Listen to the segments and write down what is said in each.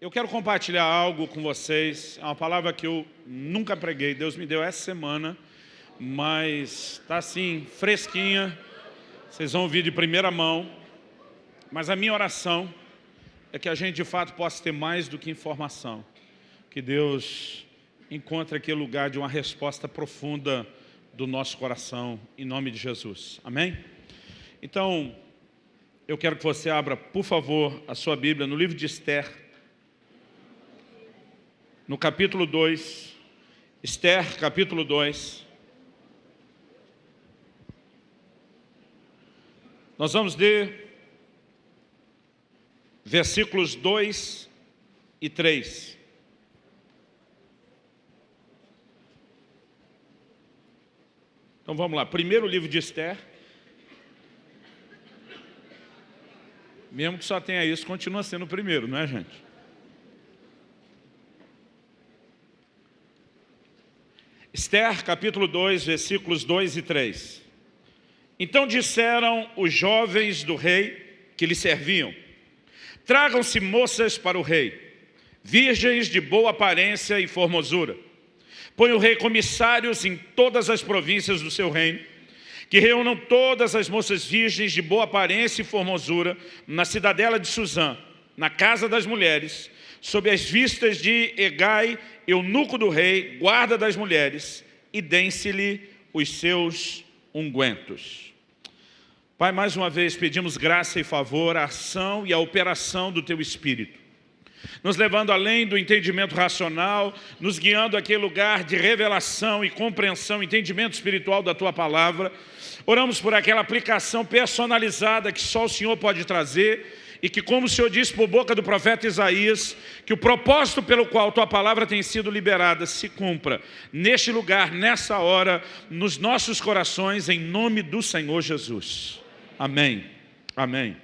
Eu quero compartilhar algo com vocês, é uma palavra que eu nunca preguei, Deus me deu essa semana, mas está assim, fresquinha, vocês vão ouvir de primeira mão, mas a minha oração é que a gente de fato possa ter mais do que informação, que Deus encontre aquele lugar de uma resposta profunda do nosso coração, em nome de Jesus, amém? Então, eu quero que você abra, por favor, a sua Bíblia no livro de Esther, no capítulo 2, Esther, capítulo 2. Nós vamos ler versículos 2 e 3. Então vamos lá, primeiro livro de Esther. Mesmo que só tenha isso, continua sendo o primeiro, não é gente? Esther, capítulo 2, versículos 2 e 3. Então disseram os jovens do rei que lhe serviam, tragam-se moças para o rei, virgens de boa aparência e formosura. Põe o rei comissários em todas as províncias do seu reino, que reúnam todas as moças virgens de boa aparência e formosura na cidadela de Suzã, na casa das mulheres, sob as vistas de Egai eunuco do rei, guarda das mulheres, e dêem-se-lhe os seus ungüentos. Pai, mais uma vez pedimos graça e favor, a ação e a operação do Teu Espírito, nos levando além do entendimento racional, nos guiando àquele lugar de revelação e compreensão, entendimento espiritual da Tua Palavra. Oramos por aquela aplicação personalizada que só o Senhor pode trazer, e que, como o Senhor disse por boca do profeta Isaías, que o propósito pelo qual tua palavra tem sido liberada se cumpra neste lugar, nessa hora, nos nossos corações, em nome do Senhor Jesus. Amém. Amém.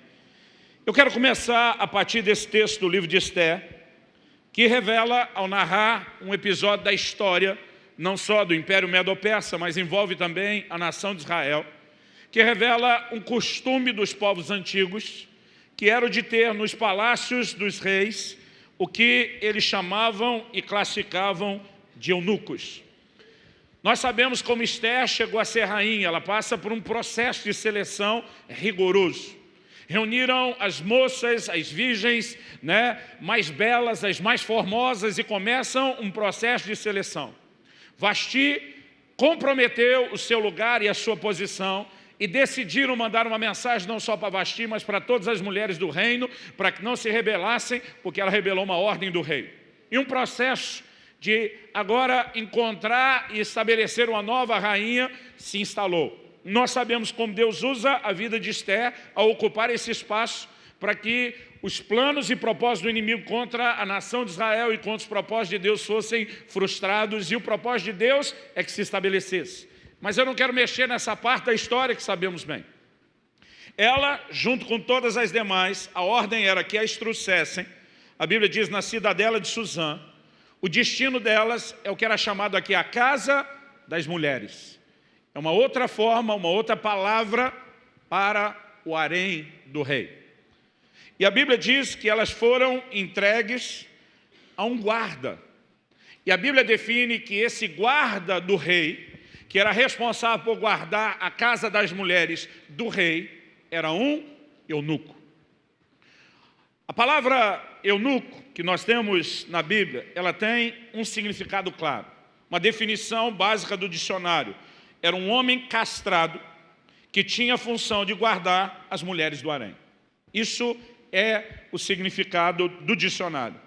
Eu quero começar a partir desse texto do livro de Esther, que revela, ao narrar um episódio da história, não só do Império Medo-Persa, mas envolve também a nação de Israel, que revela um costume dos povos antigos, que era o de ter nos palácios dos reis o que eles chamavam e classificavam de eunucos. Nós sabemos como Esther chegou a ser rainha, ela passa por um processo de seleção rigoroso. Reuniram as moças, as virgens né, mais belas, as mais formosas e começam um processo de seleção. Vasti comprometeu o seu lugar e a sua posição e decidiram mandar uma mensagem não só para Vasti, mas para todas as mulheres do reino, para que não se rebelassem, porque ela rebelou uma ordem do rei. E um processo de agora encontrar e estabelecer uma nova rainha se instalou. Nós sabemos como Deus usa a vida de Esther a ocupar esse espaço para que os planos e propósitos do inimigo contra a nação de Israel e contra os propósitos de Deus fossem frustrados e o propósito de Deus é que se estabelecesse. Mas eu não quero mexer nessa parte da história que sabemos bem. Ela, junto com todas as demais, a ordem era que as trouxessem, a Bíblia diz, na cidadela de Suzã, o destino delas é o que era chamado aqui a casa das mulheres. É uma outra forma, uma outra palavra para o harém do rei. E a Bíblia diz que elas foram entregues a um guarda. E a Bíblia define que esse guarda do rei que era responsável por guardar a casa das mulheres do rei, era um eunuco. A palavra eunuco que nós temos na Bíblia, ela tem um significado claro. Uma definição básica do dicionário. Era um homem castrado que tinha a função de guardar as mulheres do harém. Isso é o significado do dicionário.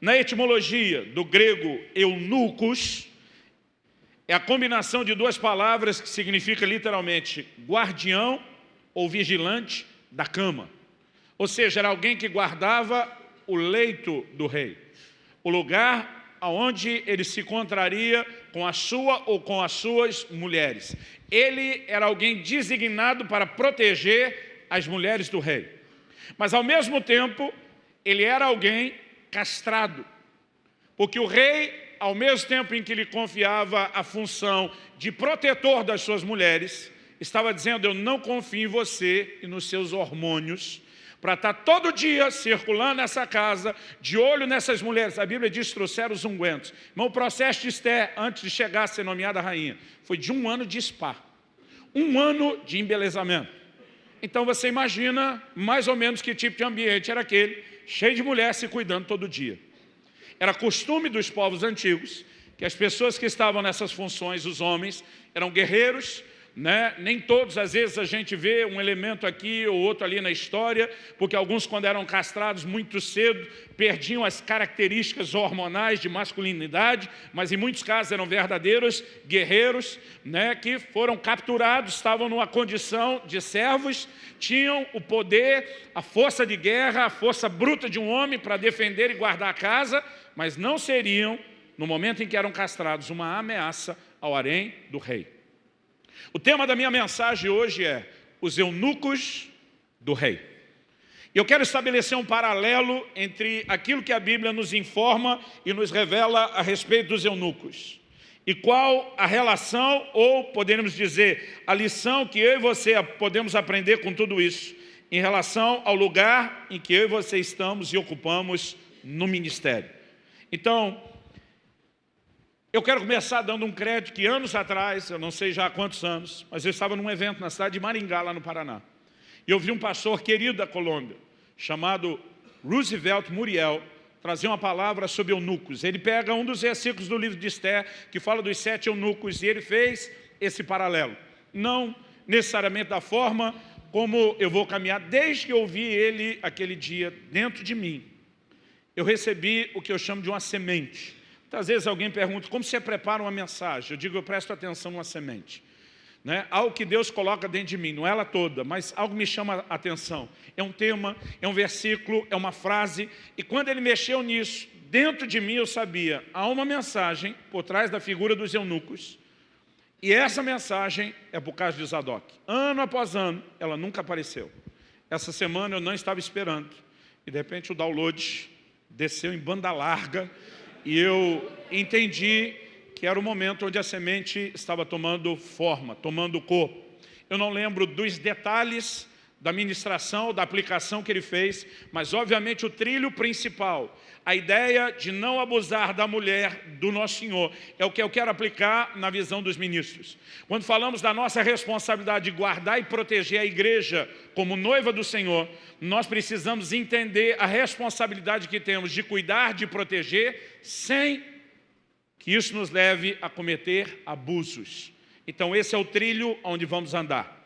Na etimologia do grego eunucos, é a combinação de duas palavras que significa literalmente guardião ou vigilante da cama. Ou seja, era alguém que guardava o leito do rei, o lugar onde ele se encontraria com a sua ou com as suas mulheres. Ele era alguém designado para proteger as mulheres do rei. Mas ao mesmo tempo, ele era alguém castrado, porque o rei ao mesmo tempo em que lhe confiava a função de protetor das suas mulheres, estava dizendo, eu não confio em você e nos seus hormônios, para estar tá todo dia circulando nessa casa, de olho nessas mulheres. A Bíblia diz trouxeram os ungüentos. Mas o processo de Esther, antes de chegar a ser nomeada rainha, foi de um ano de spa. Um ano de embelezamento. Então você imagina mais ou menos que tipo de ambiente era aquele, cheio de mulheres se cuidando todo dia. Era costume dos povos antigos que as pessoas que estavam nessas funções, os homens, eram guerreiros, né? Nem todos, às vezes, a gente vê um elemento aqui ou outro ali na história, porque alguns, quando eram castrados muito cedo, perdiam as características hormonais de masculinidade, mas em muitos casos eram verdadeiros guerreiros, né? que foram capturados, estavam numa condição de servos, tinham o poder, a força de guerra, a força bruta de um homem para defender e guardar a casa, mas não seriam, no momento em que eram castrados, uma ameaça ao harém do rei. O tema da minha mensagem hoje é os eunucos do rei. Eu quero estabelecer um paralelo entre aquilo que a Bíblia nos informa e nos revela a respeito dos eunucos. E qual a relação, ou podemos dizer, a lição que eu e você podemos aprender com tudo isso, em relação ao lugar em que eu e você estamos e ocupamos no ministério. Então, eu quero começar dando um crédito que anos atrás, eu não sei já há quantos anos, mas eu estava num evento na cidade de Maringá, lá no Paraná. E eu vi um pastor querido da Colômbia, chamado Roosevelt Muriel, trazer uma palavra sobre eunucos. Ele pega um dos versículos do livro de Esther, que fala dos sete eunucos, e ele fez esse paralelo. Não necessariamente da forma como eu vou caminhar, desde que eu ouvi ele aquele dia dentro de mim. Eu recebi o que eu chamo de uma semente. Muitas vezes alguém pergunta, como você prepara uma mensagem? Eu digo, eu presto atenção numa semente. Né? Algo que Deus coloca dentro de mim, não é ela toda, mas algo me chama a atenção. É um tema, é um versículo, é uma frase, e quando ele mexeu nisso, dentro de mim eu sabia, há uma mensagem por trás da figura dos eunucos, e essa mensagem é por causa de Zadok. Ano após ano, ela nunca apareceu. Essa semana eu não estava esperando, e de repente o download desceu em banda larga, e eu entendi que era o momento onde a semente estava tomando forma, tomando corpo. Eu não lembro dos detalhes da ministração, da aplicação que ele fez, mas obviamente o trilho principal, a ideia de não abusar da mulher do nosso Senhor, é o que eu quero aplicar na visão dos ministros. Quando falamos da nossa responsabilidade de guardar e proteger a igreja como noiva do Senhor, nós precisamos entender a responsabilidade que temos de cuidar, de proteger, sem que isso nos leve a cometer abusos. Então esse é o trilho onde vamos andar.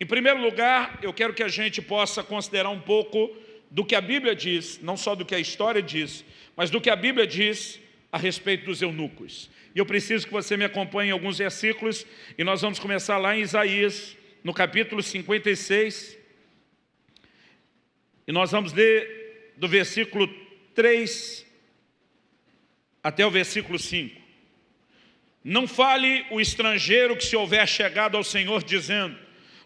Em primeiro lugar, eu quero que a gente possa considerar um pouco do que a Bíblia diz, não só do que a história diz, mas do que a Bíblia diz a respeito dos eunucos. E eu preciso que você me acompanhe em alguns versículos, e nós vamos começar lá em Isaías, no capítulo 56, e nós vamos ler do versículo 3 até o versículo 5. Não fale o estrangeiro que se houver chegado ao Senhor dizendo,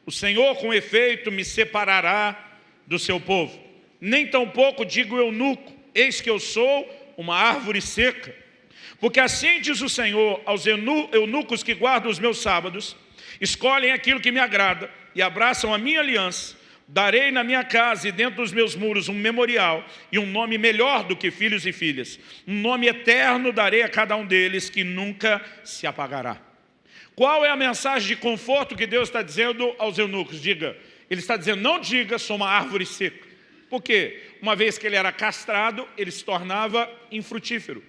o Senhor, com efeito, me separará do seu povo. Nem tampouco digo eunuco, eis que eu sou uma árvore seca. Porque assim diz o Senhor aos eunucos que guardam os meus sábados, escolhem aquilo que me agrada e abraçam a minha aliança, darei na minha casa e dentro dos meus muros um memorial e um nome melhor do que filhos e filhas. Um nome eterno darei a cada um deles que nunca se apagará. Qual é a mensagem de conforto que Deus está dizendo aos eunucos? Diga, ele está dizendo, não diga, sou uma árvore seca. Por quê? Uma vez que ele era castrado, ele se tornava infrutífero.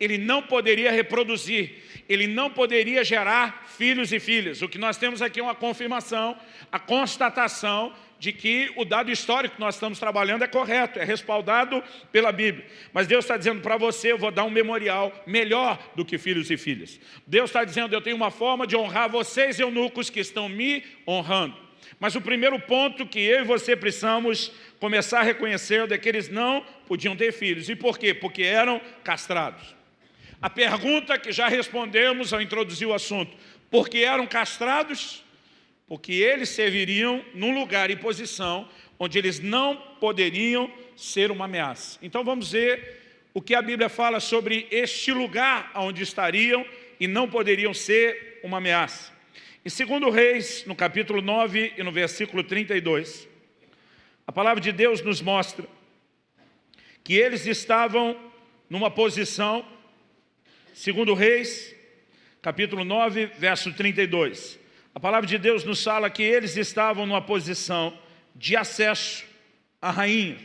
Ele não poderia reproduzir, ele não poderia gerar filhos e filhas. O que nós temos aqui é uma confirmação, a constatação de que o dado histórico que nós estamos trabalhando é correto, é respaldado pela Bíblia. Mas Deus está dizendo para você, eu vou dar um memorial melhor do que filhos e filhas. Deus está dizendo, eu tenho uma forma de honrar vocês, eunucos, que estão me honrando. Mas o primeiro ponto que eu e você precisamos começar a reconhecer é que eles não podiam ter filhos. E por quê? Porque eram castrados. A pergunta que já respondemos ao introduzir o assunto, porque eram castrados? Porque eles serviriam num lugar e posição onde eles não poderiam ser uma ameaça. Então vamos ver o que a Bíblia fala sobre este lugar onde estariam e não poderiam ser uma ameaça. Em 2 Reis, no capítulo 9 e no versículo 32, A palavra de Deus nos mostra que eles estavam numa posição, segundo Reis, capítulo 9, verso 32. A palavra de Deus nos fala que eles estavam numa posição de acesso à rainha.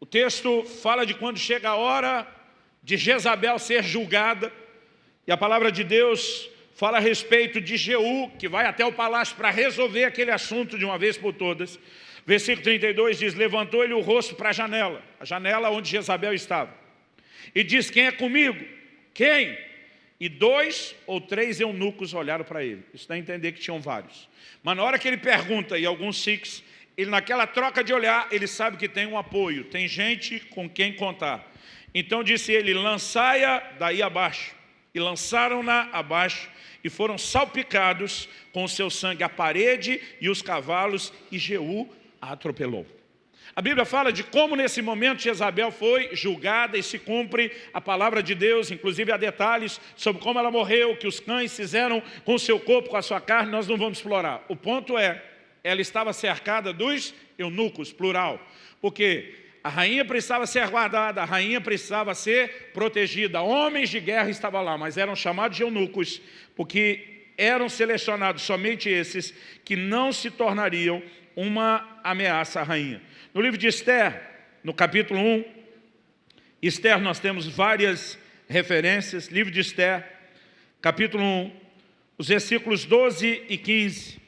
O texto fala de quando chega a hora de Jezabel ser julgada, e a palavra de Deus fala a respeito de Jeú, que vai até o palácio para resolver aquele assunto de uma vez por todas. Versículo 32 diz, levantou ele o rosto para a janela, a janela onde Jezabel estava, e diz, quem é comigo? Quem? E dois ou três eunucos olharam para ele. Isso dá a entender que tinham vários. Mas na hora que ele pergunta, e alguns sikhs, ele naquela troca de olhar, ele sabe que tem um apoio, tem gente com quem contar. Então disse ele, lançai-a daí abaixo. E lançaram-na abaixo e foram salpicados com o seu sangue a parede e os cavalos, e Jeú a atropelou. A Bíblia fala de como nesse momento Jezabel foi julgada e se cumpre a palavra de Deus, inclusive há detalhes sobre como ela morreu, que os cães fizeram com o seu corpo, com a sua carne, nós não vamos explorar. O ponto é, ela estava cercada dos eunucos, plural, porque a rainha precisava ser guardada, a rainha precisava ser protegida. Homens de guerra estavam lá, mas eram chamados de eunucos, porque eram selecionados somente esses que não se tornariam uma ameaça à rainha. No livro de Esther, no capítulo 1, Esther nós temos várias referências, livro de Esther, capítulo 1, os versículos 12 e 15,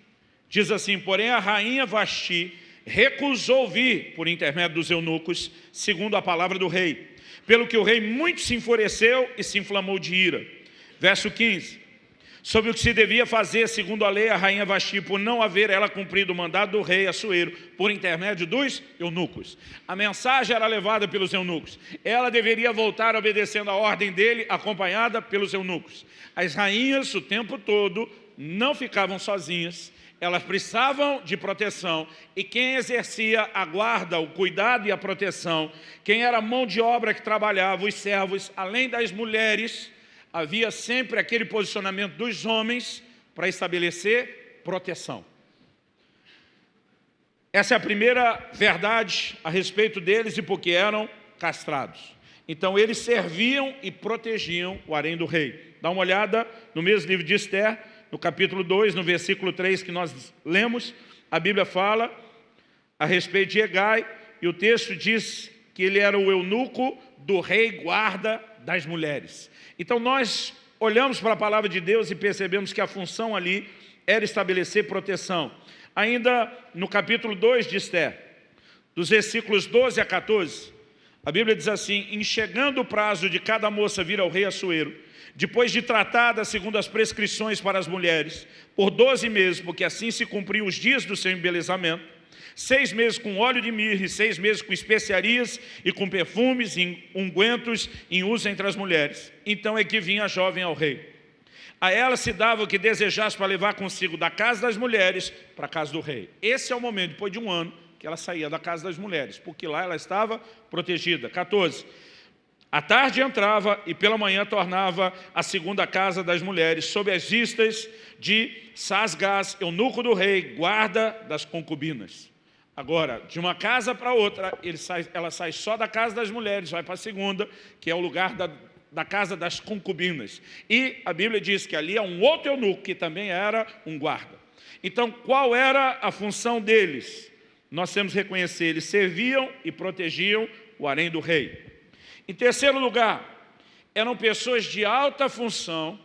diz assim, porém a rainha Vasti recusou vir por intermédio dos eunucos, segundo a palavra do rei. Pelo que o rei muito se enfureceu e se inflamou de ira. Verso 15. Sobre o que se devia fazer, segundo a lei, a rainha Vasti, por não haver ela cumprido o mandado do rei Assuero, por intermédio dos eunucos. A mensagem era levada pelos eunucos. Ela deveria voltar obedecendo a ordem dele, acompanhada pelos eunucos. As rainhas, o tempo todo, não ficavam sozinhas, elas precisavam de proteção e quem exercia a guarda, o cuidado e a proteção, quem era mão de obra que trabalhava, os servos, além das mulheres, havia sempre aquele posicionamento dos homens para estabelecer proteção. Essa é a primeira verdade a respeito deles e porque eram castrados. Então eles serviam e protegiam o harém do rei. Dá uma olhada no mesmo livro de Esther, no capítulo 2, no versículo 3 que nós lemos, a Bíblia fala a respeito de Egai, e o texto diz que ele era o eunuco do rei guarda das mulheres. Então nós olhamos para a palavra de Deus e percebemos que a função ali era estabelecer proteção. Ainda no capítulo 2 de Esther, dos versículos 12 a 14, a Bíblia diz assim, em chegando o prazo de cada moça vir ao rei Assuero, depois de tratada segundo as prescrições para as mulheres, por 12 meses, porque assim se cumpriam os dias do seu embelezamento, seis meses com óleo de mirra e seis meses com especiarias e com perfumes e ungüentos em uso entre as mulheres. Então é que vinha a jovem ao rei. A ela se dava o que desejasse para levar consigo da casa das mulheres para a casa do rei. Esse é o momento, depois de um ano, que ela saía da casa das mulheres, porque lá ela estava protegida. 14. À tarde entrava e pela manhã tornava a segunda casa das mulheres, sob as vistas de Sasgás, eunuco do rei, guarda das concubinas. Agora, de uma casa para outra, sai, ela sai só da casa das mulheres, vai para a segunda, que é o lugar da, da casa das concubinas. E a Bíblia diz que ali é um outro eunuco, que também era um guarda. Então, qual era a função deles? Nós temos que reconhecer, eles serviam e protegiam o harém do rei. Em terceiro lugar, eram pessoas de alta função,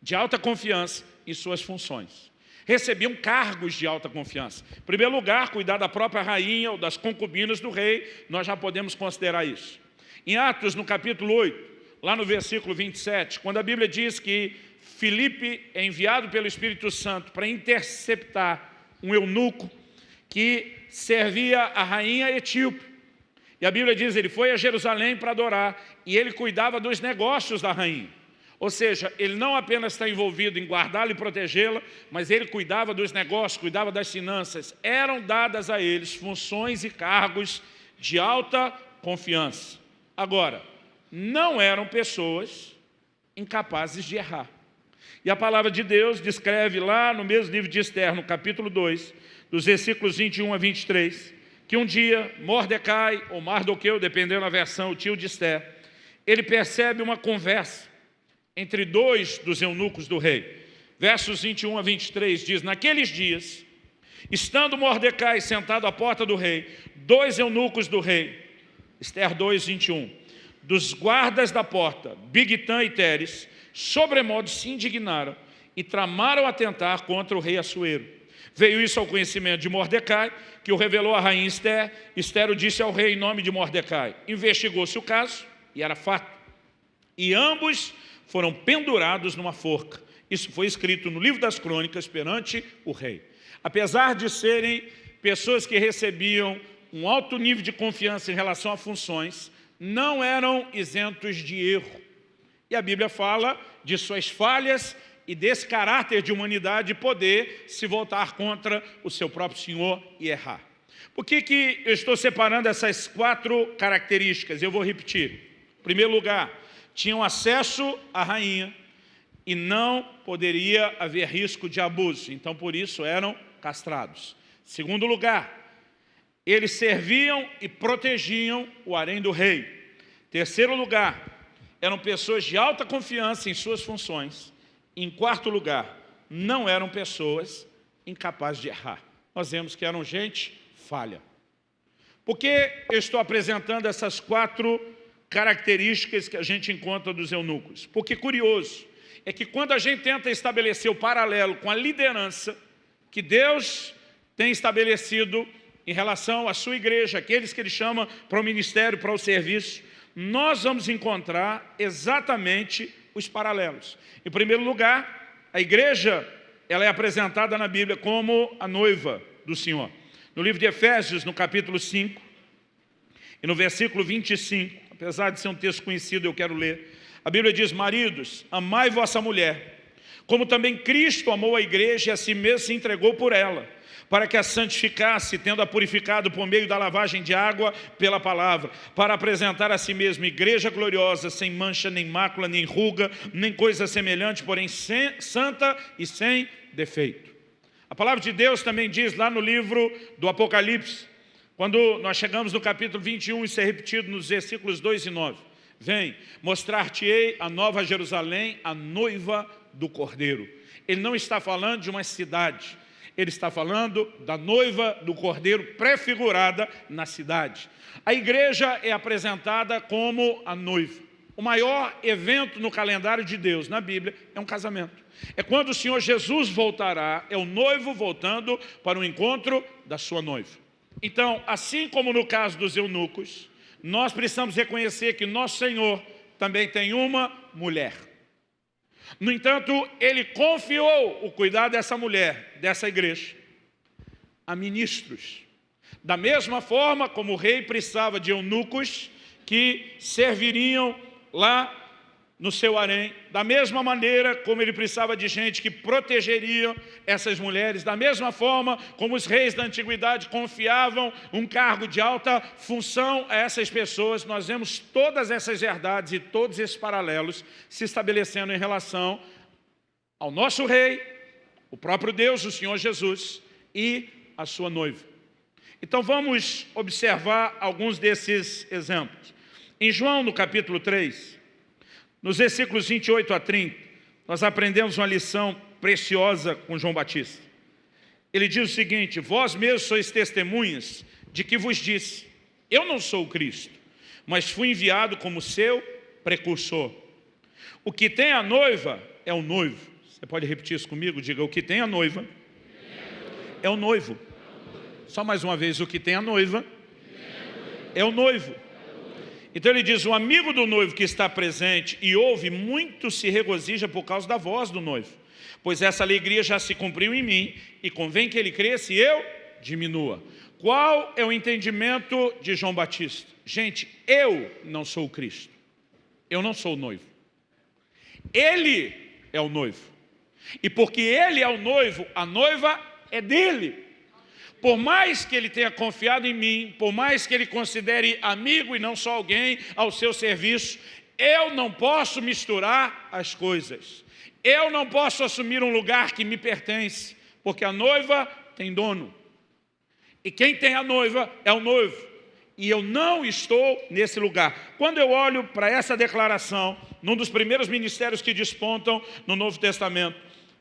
de alta confiança em suas funções. Recebiam cargos de alta confiança. Em primeiro lugar, cuidar da própria rainha ou das concubinas do rei, nós já podemos considerar isso. Em Atos, no capítulo 8, lá no versículo 27, quando a Bíblia diz que Filipe é enviado pelo Espírito Santo para interceptar um eunuco que servia a rainha etíope, e a Bíblia diz, ele foi a Jerusalém para adorar, e ele cuidava dos negócios da rainha. Ou seja, ele não apenas está envolvido em guardá-la e protegê-la, mas ele cuidava dos negócios, cuidava das finanças. Eram dadas a eles funções e cargos de alta confiança. Agora, não eram pessoas incapazes de errar. E a palavra de Deus descreve lá no mesmo livro de Esther, no capítulo 2, dos versículos 21 a 23, que um dia Mordecai, ou Mardoqueu, dependendo da versão, o tio de Esther, ele percebe uma conversa entre dois dos eunucos do rei. Versos 21 a 23 diz, naqueles dias, estando Mordecai sentado à porta do rei, dois eunucos do rei, Esther 2, 21, dos guardas da porta, Bigtan e Teres, sobremodo se indignaram e tramaram atentar contra o rei Assuero. Veio isso ao conhecimento de Mordecai, que o revelou à rainha Esther. Esther o disse ao rei em nome de Mordecai. Investigou-se o caso, e era fato. E ambos foram pendurados numa forca. Isso foi escrito no livro das crônicas perante o rei. Apesar de serem pessoas que recebiam um alto nível de confiança em relação a funções, não eram isentos de erro. E a Bíblia fala de suas falhas e desse caráter de humanidade poder se voltar contra o seu próprio Senhor e errar. Por que, que eu estou separando essas quatro características? Eu vou repetir. Em primeiro lugar, tinham acesso à rainha e não poderia haver risco de abuso. Então, por isso, eram castrados. Segundo lugar, eles serviam e protegiam o harém do rei. Terceiro lugar, eram pessoas de alta confiança em suas funções. Em quarto lugar, não eram pessoas incapazes de errar. Nós vemos que eram gente falha. Por que eu estou apresentando essas quatro características que a gente encontra dos eunucos? Porque curioso é que quando a gente tenta estabelecer o paralelo com a liderança que Deus tem estabelecido em relação à sua igreja, aqueles que ele chama para o ministério, para o serviço, nós vamos encontrar exatamente os paralelos. Em primeiro lugar, a igreja ela é apresentada na Bíblia como a noiva do Senhor. No livro de Efésios, no capítulo 5, e no versículo 25, apesar de ser um texto conhecido, eu quero ler, a Bíblia diz, maridos, amai vossa mulher, como também Cristo amou a igreja e a si mesmo se entregou por ela, para que a santificasse, tendo-a purificado por meio da lavagem de água pela palavra, para apresentar a si mesmo igreja gloriosa, sem mancha, nem mácula, nem ruga, nem coisa semelhante, porém sem, santa e sem defeito. A palavra de Deus também diz lá no livro do Apocalipse, quando nós chegamos no capítulo 21, isso é repetido nos versículos 2 e 9. Vem, mostrar-te-ei a nova Jerusalém, a noiva do Cordeiro. Ele não está falando de uma cidade, ele está falando da noiva do Cordeiro prefigurada na cidade. A igreja é apresentada como a noiva. O maior evento no calendário de Deus, na Bíblia, é um casamento. É quando o Senhor Jesus voltará, é o noivo voltando para o encontro da sua noiva. Então, assim como no caso dos eunucos, nós precisamos reconhecer que nosso Senhor também tem uma mulher. No entanto, ele confiou o cuidado dessa mulher, dessa igreja, a ministros. Da mesma forma como o rei precisava de eunucos que serviriam lá no seu harém, da mesma maneira como ele precisava de gente que protegeria essas mulheres, da mesma forma como os reis da antiguidade confiavam um cargo de alta função a essas pessoas, nós vemos todas essas verdades e todos esses paralelos se estabelecendo em relação ao nosso rei, o próprio Deus, o Senhor Jesus e a sua noiva. Então vamos observar alguns desses exemplos. Em João, no capítulo 3, nos versículos 28 a 30, nós aprendemos uma lição preciosa com João Batista. Ele diz o seguinte, vós mesmos sois testemunhas de que vos disse, eu não sou o Cristo, mas fui enviado como seu precursor. O que tem a noiva é o noivo. Você pode repetir isso comigo? Diga, o que tem a noiva é o noivo. Só mais uma vez, o que tem a noiva é o noivo. Então ele diz, o amigo do noivo que está presente e ouve, muito se regozija por causa da voz do noivo. Pois essa alegria já se cumpriu em mim e convém que ele cresça e eu diminua. Qual é o entendimento de João Batista? Gente, eu não sou o Cristo. Eu não sou o noivo. Ele é o noivo. E porque ele é o noivo, a noiva é dele. Por mais que ele tenha confiado em mim, por mais que ele considere amigo e não só alguém ao seu serviço, eu não posso misturar as coisas. Eu não posso assumir um lugar que me pertence, porque a noiva tem dono. E quem tem a noiva é o noivo. E eu não estou nesse lugar. Quando eu olho para essa declaração, num dos primeiros ministérios que despontam no Novo Testamento,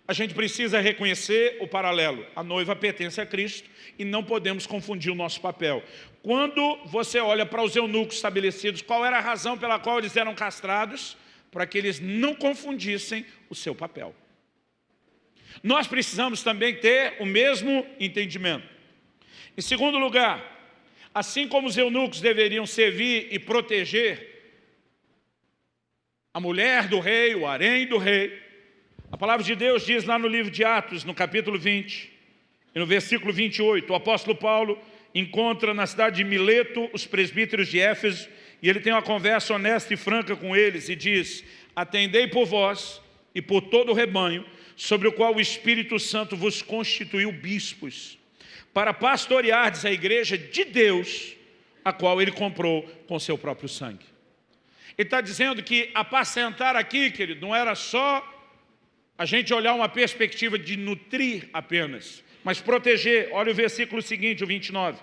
a gente precisa reconhecer o paralelo. A noiva pertence a Cristo e não podemos confundir o nosso papel. Quando você olha para os eunucos estabelecidos, qual era a razão pela qual eles eram castrados? Para que eles não confundissem o seu papel. Nós precisamos também ter o mesmo entendimento. Em segundo lugar, assim como os eunucos deveriam servir e proteger a mulher do rei, o harém do rei, a palavra de Deus diz lá no livro de Atos, no capítulo 20, e no versículo 28, o apóstolo Paulo encontra na cidade de Mileto os presbíteros de Éfeso, e ele tem uma conversa honesta e franca com eles, e diz, Atendei por vós e por todo o rebanho, sobre o qual o Espírito Santo vos constituiu bispos, para pastoreardes a igreja de Deus, a qual ele comprou com seu próprio sangue. Ele está dizendo que apacentar aqui, querido, não era só a gente olhar uma perspectiva de nutrir apenas, mas proteger. Olha o versículo seguinte, o 29.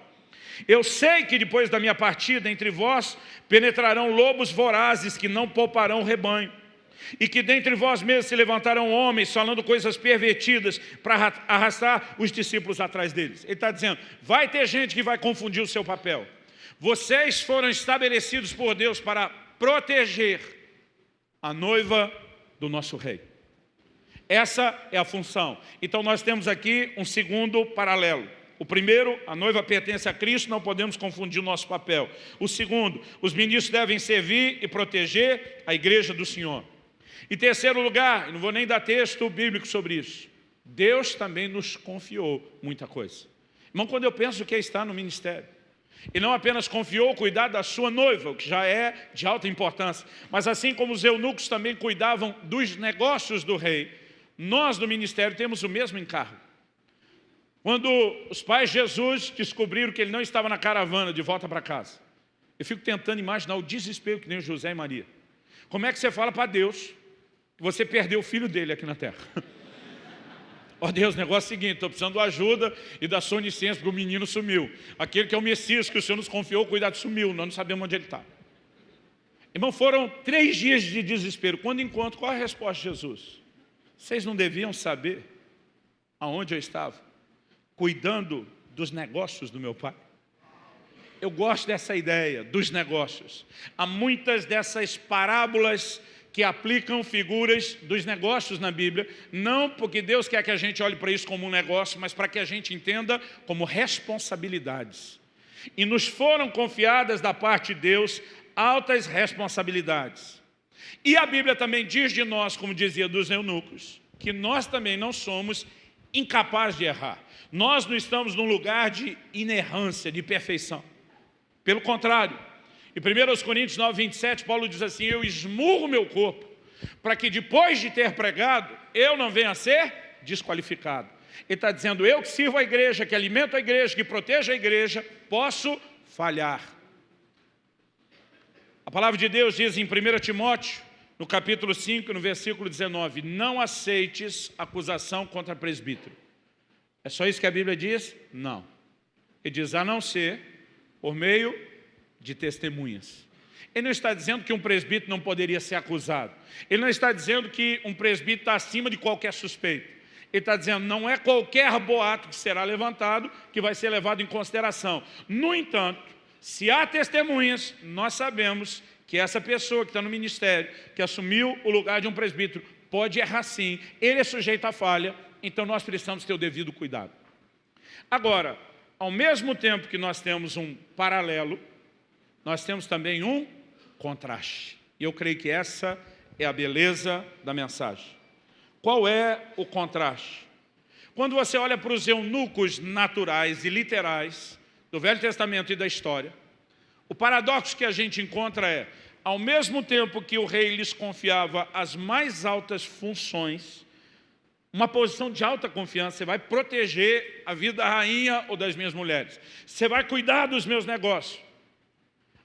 Eu sei que depois da minha partida entre vós penetrarão lobos vorazes que não pouparão o rebanho e que dentre vós mesmos se levantarão homens falando coisas pervertidas para arrastar os discípulos atrás deles. Ele está dizendo, vai ter gente que vai confundir o seu papel. Vocês foram estabelecidos por Deus para proteger a noiva do nosso rei. Essa é a função. Então nós temos aqui um segundo paralelo. O primeiro, a noiva pertence a Cristo, não podemos confundir o nosso papel. O segundo, os ministros devem servir e proteger a igreja do Senhor. Em terceiro lugar, não vou nem dar texto bíblico sobre isso, Deus também nos confiou muita coisa. Irmão, quando eu penso que é estar no ministério, e não apenas confiou o cuidado da sua noiva, o que já é de alta importância, mas assim como os eunucos também cuidavam dos negócios do rei, nós no ministério temos o mesmo encargo. Quando os pais de Jesus descobriram que ele não estava na caravana de volta para casa, eu fico tentando imaginar o desespero que nem José e Maria. Como é que você fala para Deus você perdeu o filho dele aqui na terra. Ó oh Deus, negócio é o seguinte, estou precisando de ajuda e da sua licença, porque o menino sumiu. Aquele que é o Messias que o Senhor nos confiou, cuidado, sumiu, nós não sabemos onde ele está. Irmão, foram três dias de desespero. Quando encontro, qual a resposta de Jesus? Vocês não deviam saber aonde eu estava? Cuidando dos negócios do meu pai. Eu gosto dessa ideia, dos negócios. Há muitas dessas parábolas que aplicam figuras dos negócios na Bíblia, não porque Deus quer que a gente olhe para isso como um negócio, mas para que a gente entenda como responsabilidades. E nos foram confiadas da parte de Deus altas responsabilidades. E a Bíblia também diz de nós, como dizia dos eunucos, que nós também não somos incapazes de errar. Nós não estamos num lugar de inerrância, de perfeição. Pelo contrário, em 1 Coríntios 9, 27, Paulo diz assim, eu esmurro meu corpo, para que depois de ter pregado, eu não venha a ser desqualificado. Ele está dizendo, eu que sirvo a igreja, que alimento a igreja, que protejo a igreja, posso falhar. Palavra de Deus diz em 1 Timóteo, no capítulo 5, no versículo 19, não aceites acusação contra presbítero. É só isso que a Bíblia diz? Não. Ele diz, a não ser por meio de testemunhas. Ele não está dizendo que um presbítero não poderia ser acusado. Ele não está dizendo que um presbítero está acima de qualquer suspeito. Ele está dizendo, não é qualquer boato que será levantado que vai ser levado em consideração. No entanto, se há testemunhas, nós sabemos que essa pessoa que está no ministério, que assumiu o lugar de um presbítero, pode errar sim, ele é sujeito à falha, então nós precisamos ter o devido cuidado. Agora, ao mesmo tempo que nós temos um paralelo, nós temos também um contraste. E eu creio que essa é a beleza da mensagem. Qual é o contraste? Quando você olha para os eunucos naturais e literais do Velho Testamento e da história, o paradoxo que a gente encontra é, ao mesmo tempo que o rei lhes confiava as mais altas funções, uma posição de alta confiança, você vai proteger a vida da rainha ou das minhas mulheres, você vai cuidar dos meus negócios,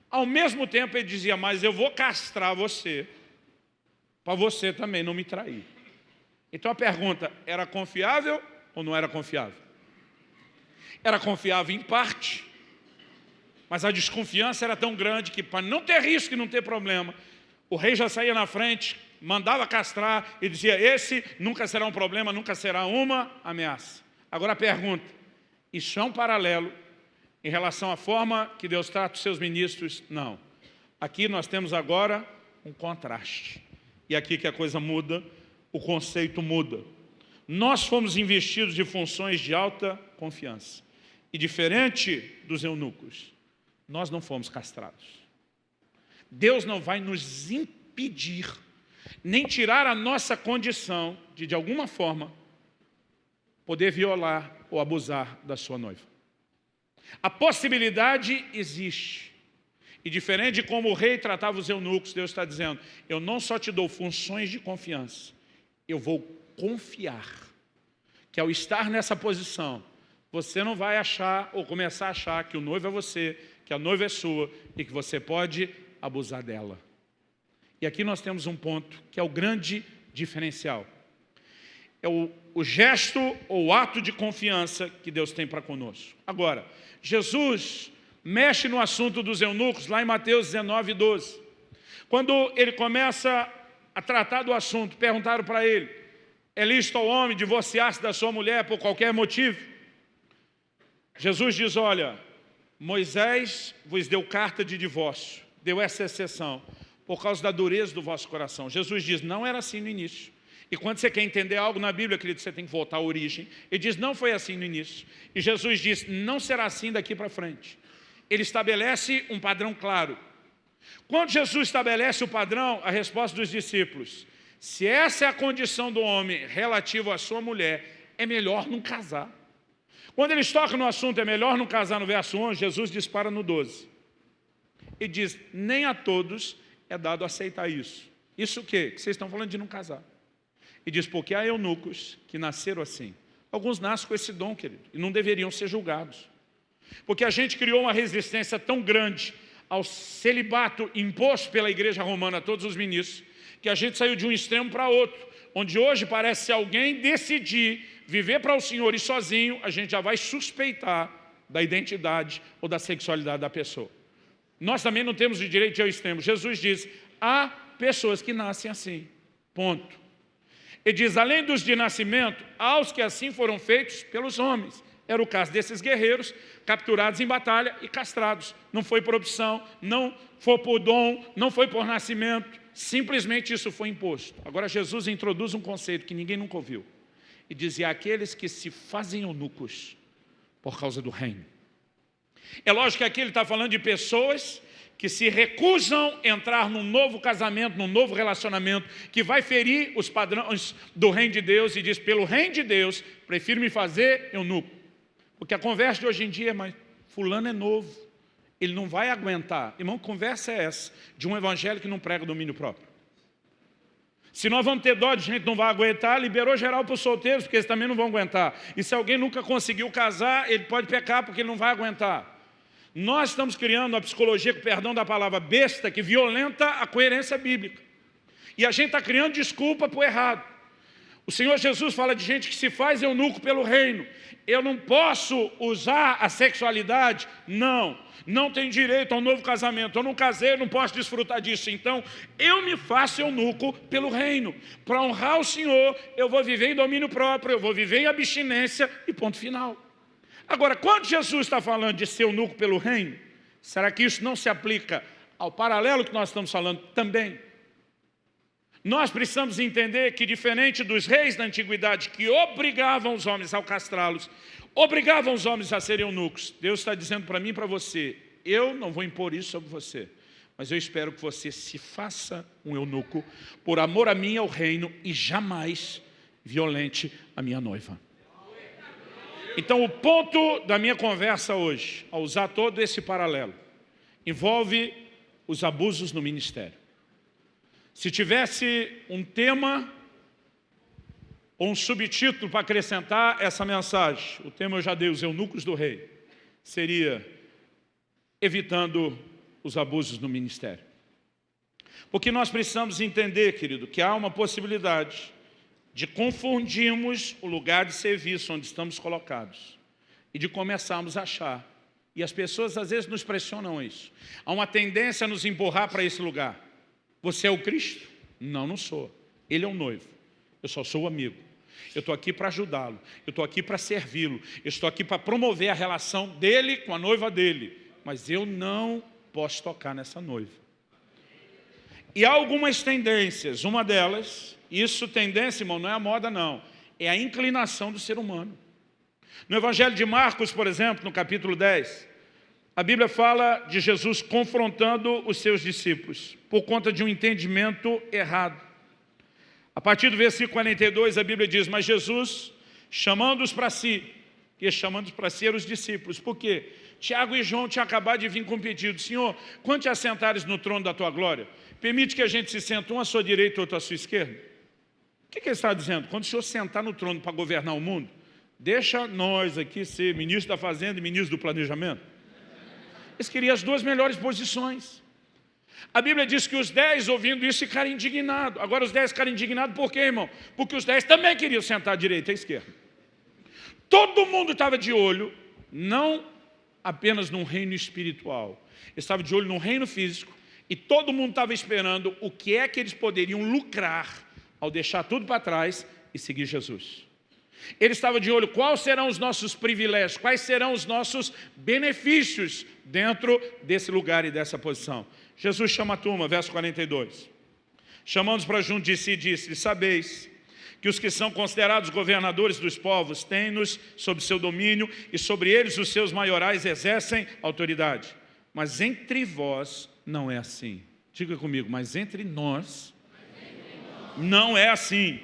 ao mesmo tempo ele dizia, mas eu vou castrar você, para você também não me trair. Então a pergunta, era confiável ou não era confiável? Era confiável em parte, mas a desconfiança era tão grande que para não ter risco e não ter problema, o rei já saía na frente, mandava castrar e dizia, esse nunca será um problema, nunca será uma ameaça. Agora a pergunta, isso é um paralelo em relação à forma que Deus trata os seus ministros? Não. Aqui nós temos agora um contraste. E aqui que a coisa muda, o conceito muda. Nós fomos investidos de funções de alta confiança. E diferente dos eunucos, nós não fomos castrados. Deus não vai nos impedir, nem tirar a nossa condição de, de alguma forma, poder violar ou abusar da sua noiva. A possibilidade existe. E diferente de como o rei tratava os eunucos, Deus está dizendo, eu não só te dou funções de confiança, eu vou confiar que ao estar nessa posição, você não vai achar ou começar a achar que o noivo é você, que a noiva é sua e que você pode abusar dela. E aqui nós temos um ponto que é o grande diferencial. É o, o gesto ou ato de confiança que Deus tem para conosco. Agora, Jesus mexe no assunto dos eunucos lá em Mateus 19, 12. Quando ele começa a tratar do assunto, perguntaram para ele, é lícito ao homem divorciar-se da sua mulher por qualquer motivo? Jesus diz, olha, Moisés vos deu carta de divórcio, deu essa exceção, por causa da dureza do vosso coração. Jesus diz, não era assim no início. E quando você quer entender algo na Bíblia, querido, você tem que voltar à origem. Ele diz, não foi assim no início. E Jesus diz, não será assim daqui para frente. Ele estabelece um padrão claro. Quando Jesus estabelece o padrão, a resposta dos discípulos, se essa é a condição do homem relativo à sua mulher, é melhor não casar. Quando eles tocam no assunto, é melhor não casar no verso 11, Jesus dispara no 12. E diz, nem a todos é dado aceitar isso. Isso o quê? Que vocês estão falando de não casar. E diz, porque há eunucos que nasceram assim. Alguns nascem com esse dom, querido, e não deveriam ser julgados. Porque a gente criou uma resistência tão grande ao celibato imposto pela igreja romana a todos os ministros, que a gente saiu de um extremo para outro, onde hoje parece alguém decidir viver para o Senhor e sozinho, a gente já vai suspeitar da identidade ou da sexualidade da pessoa. Nós também não temos o direito de ao extremo. Jesus diz, há pessoas que nascem assim, ponto. Ele diz, além dos de nascimento, aos que assim foram feitos pelos homens. Era o caso desses guerreiros capturados em batalha e castrados. Não foi por opção, não foi por dom, não foi por nascimento. Simplesmente isso foi imposto. Agora Jesus introduz um conceito que ninguém nunca ouviu. E dizia, aqueles que se fazem eunucos por causa do reino. É lógico que aqui ele está falando de pessoas que se recusam a entrar num novo casamento, num novo relacionamento, que vai ferir os padrões do reino de Deus e diz, pelo reino de Deus, prefiro me fazer eunuco. Porque a conversa de hoje em dia é, mas fulano é novo, ele não vai aguentar. Irmão, conversa é essa, de um evangelho que não prega domínio próprio. Se nós vamos ter dó de gente não vai aguentar, liberou geral para os solteiros, porque eles também não vão aguentar. E se alguém nunca conseguiu casar, ele pode pecar porque ele não vai aguentar. Nós estamos criando a psicologia, com perdão da palavra besta, que violenta a coerência bíblica. E a gente está criando desculpa para o errado. O Senhor Jesus fala de gente que se faz eunuco pelo reino. Eu não posso usar a sexualidade? Não. Não tem direito a um novo casamento. Eu não casei, não posso desfrutar disso. Então, eu me faço eunuco pelo reino. Para honrar o Senhor, eu vou viver em domínio próprio, eu vou viver em abstinência e ponto final. Agora, quando Jesus está falando de ser eunuco pelo reino, será que isso não se aplica ao paralelo que nós estamos falando também? Nós precisamos entender que diferente dos reis da antiguidade que obrigavam os homens ao castrá-los, obrigavam os homens a serem eunucos, Deus está dizendo para mim e para você, eu não vou impor isso sobre você, mas eu espero que você se faça um eunuco por amor a mim e ao reino e jamais violente a minha noiva. Então, o ponto da minha conversa hoje, ao usar todo esse paralelo, envolve os abusos no ministério. Se tivesse um tema ou um subtítulo para acrescentar essa mensagem, o tema eu já dei, os eunucos do rei, seria evitando os abusos no ministério. Porque nós precisamos entender, querido, que há uma possibilidade de confundirmos o lugar de serviço onde estamos colocados e de começarmos a achar. E as pessoas às vezes nos pressionam isso. Há uma tendência a nos empurrar para esse lugar. Você é o Cristo? Não, não sou. Ele é o noivo. Eu só sou o amigo. Eu estou aqui para ajudá-lo. Eu estou aqui para servi-lo. Eu estou aqui para promover a relação dele com a noiva dele. Mas eu não posso tocar nessa noiva. E há algumas tendências. Uma delas, isso tendência, irmão, não é a moda não. É a inclinação do ser humano. No Evangelho de Marcos, por exemplo, no capítulo 10, a Bíblia fala de Jesus confrontando os seus discípulos por conta de um entendimento errado. A partir do versículo 42, a Bíblia diz, mas Jesus, chamando-os para si, e chamando-os para si eram os discípulos. Por quê? Tiago e João tinham acabado de vir com um pedido. Senhor, quando te assentares no trono da tua glória, permite que a gente se sente um à sua direita e outro à sua esquerda? O que, que ele está dizendo? Quando o Senhor sentar no trono para governar o mundo, deixa nós aqui ser ministro da fazenda e ministro do planejamento. Eles queriam as duas melhores posições. A Bíblia diz que os dez, ouvindo isso, ficaram indignados. Agora os dez ficaram indignados por quê, irmão? Porque os dez também queriam sentar à direita e à esquerda. Todo mundo estava de olho, não apenas num reino espiritual. Estava de olho no reino físico e todo mundo estava esperando o que é que eles poderiam lucrar ao deixar tudo para trás e seguir Jesus. Ele estava de olho quais serão os nossos privilégios, quais serão os nossos benefícios dentro desse lugar e dessa posição. Jesus chama a turma, verso 42. Chamando-os para junto de si, disse, sabeis que os que são considerados governadores dos povos têm-nos sob seu domínio e sobre eles os seus maiorais exercem autoridade. Mas entre vós não é assim. Diga comigo, mas entre nós não é assim.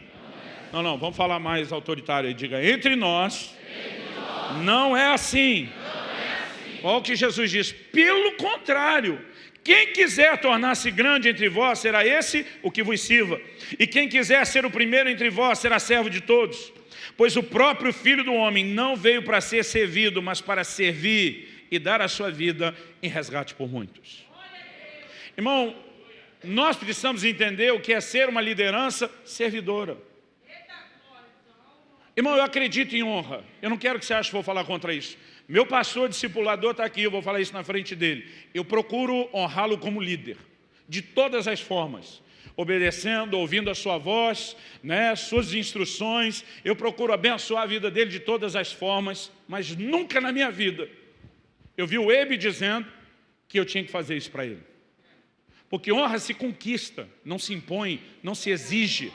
Não, não, vamos falar mais autoritário aí. Diga, entre nós, não é assim. Olha o que Jesus diz. Pelo contrário, quem quiser tornar-se grande entre vós, será esse o que vos sirva. E quem quiser ser o primeiro entre vós, será servo de todos. Pois o próprio Filho do Homem não veio para ser servido, mas para servir e dar a sua vida em resgate por muitos. Irmão, nós precisamos entender o que é ser uma liderança servidora. Irmão, eu acredito em honra. Eu não quero que você ache que vou falar contra isso. Meu pastor discipulador está aqui, eu vou falar isso na frente dele. Eu procuro honrá-lo como líder, de todas as formas. Obedecendo, ouvindo a sua voz, né, suas instruções. Eu procuro abençoar a vida dele de todas as formas, mas nunca na minha vida eu vi o Ebe dizendo que eu tinha que fazer isso para ele. Porque honra se conquista, não se impõe, não se exige.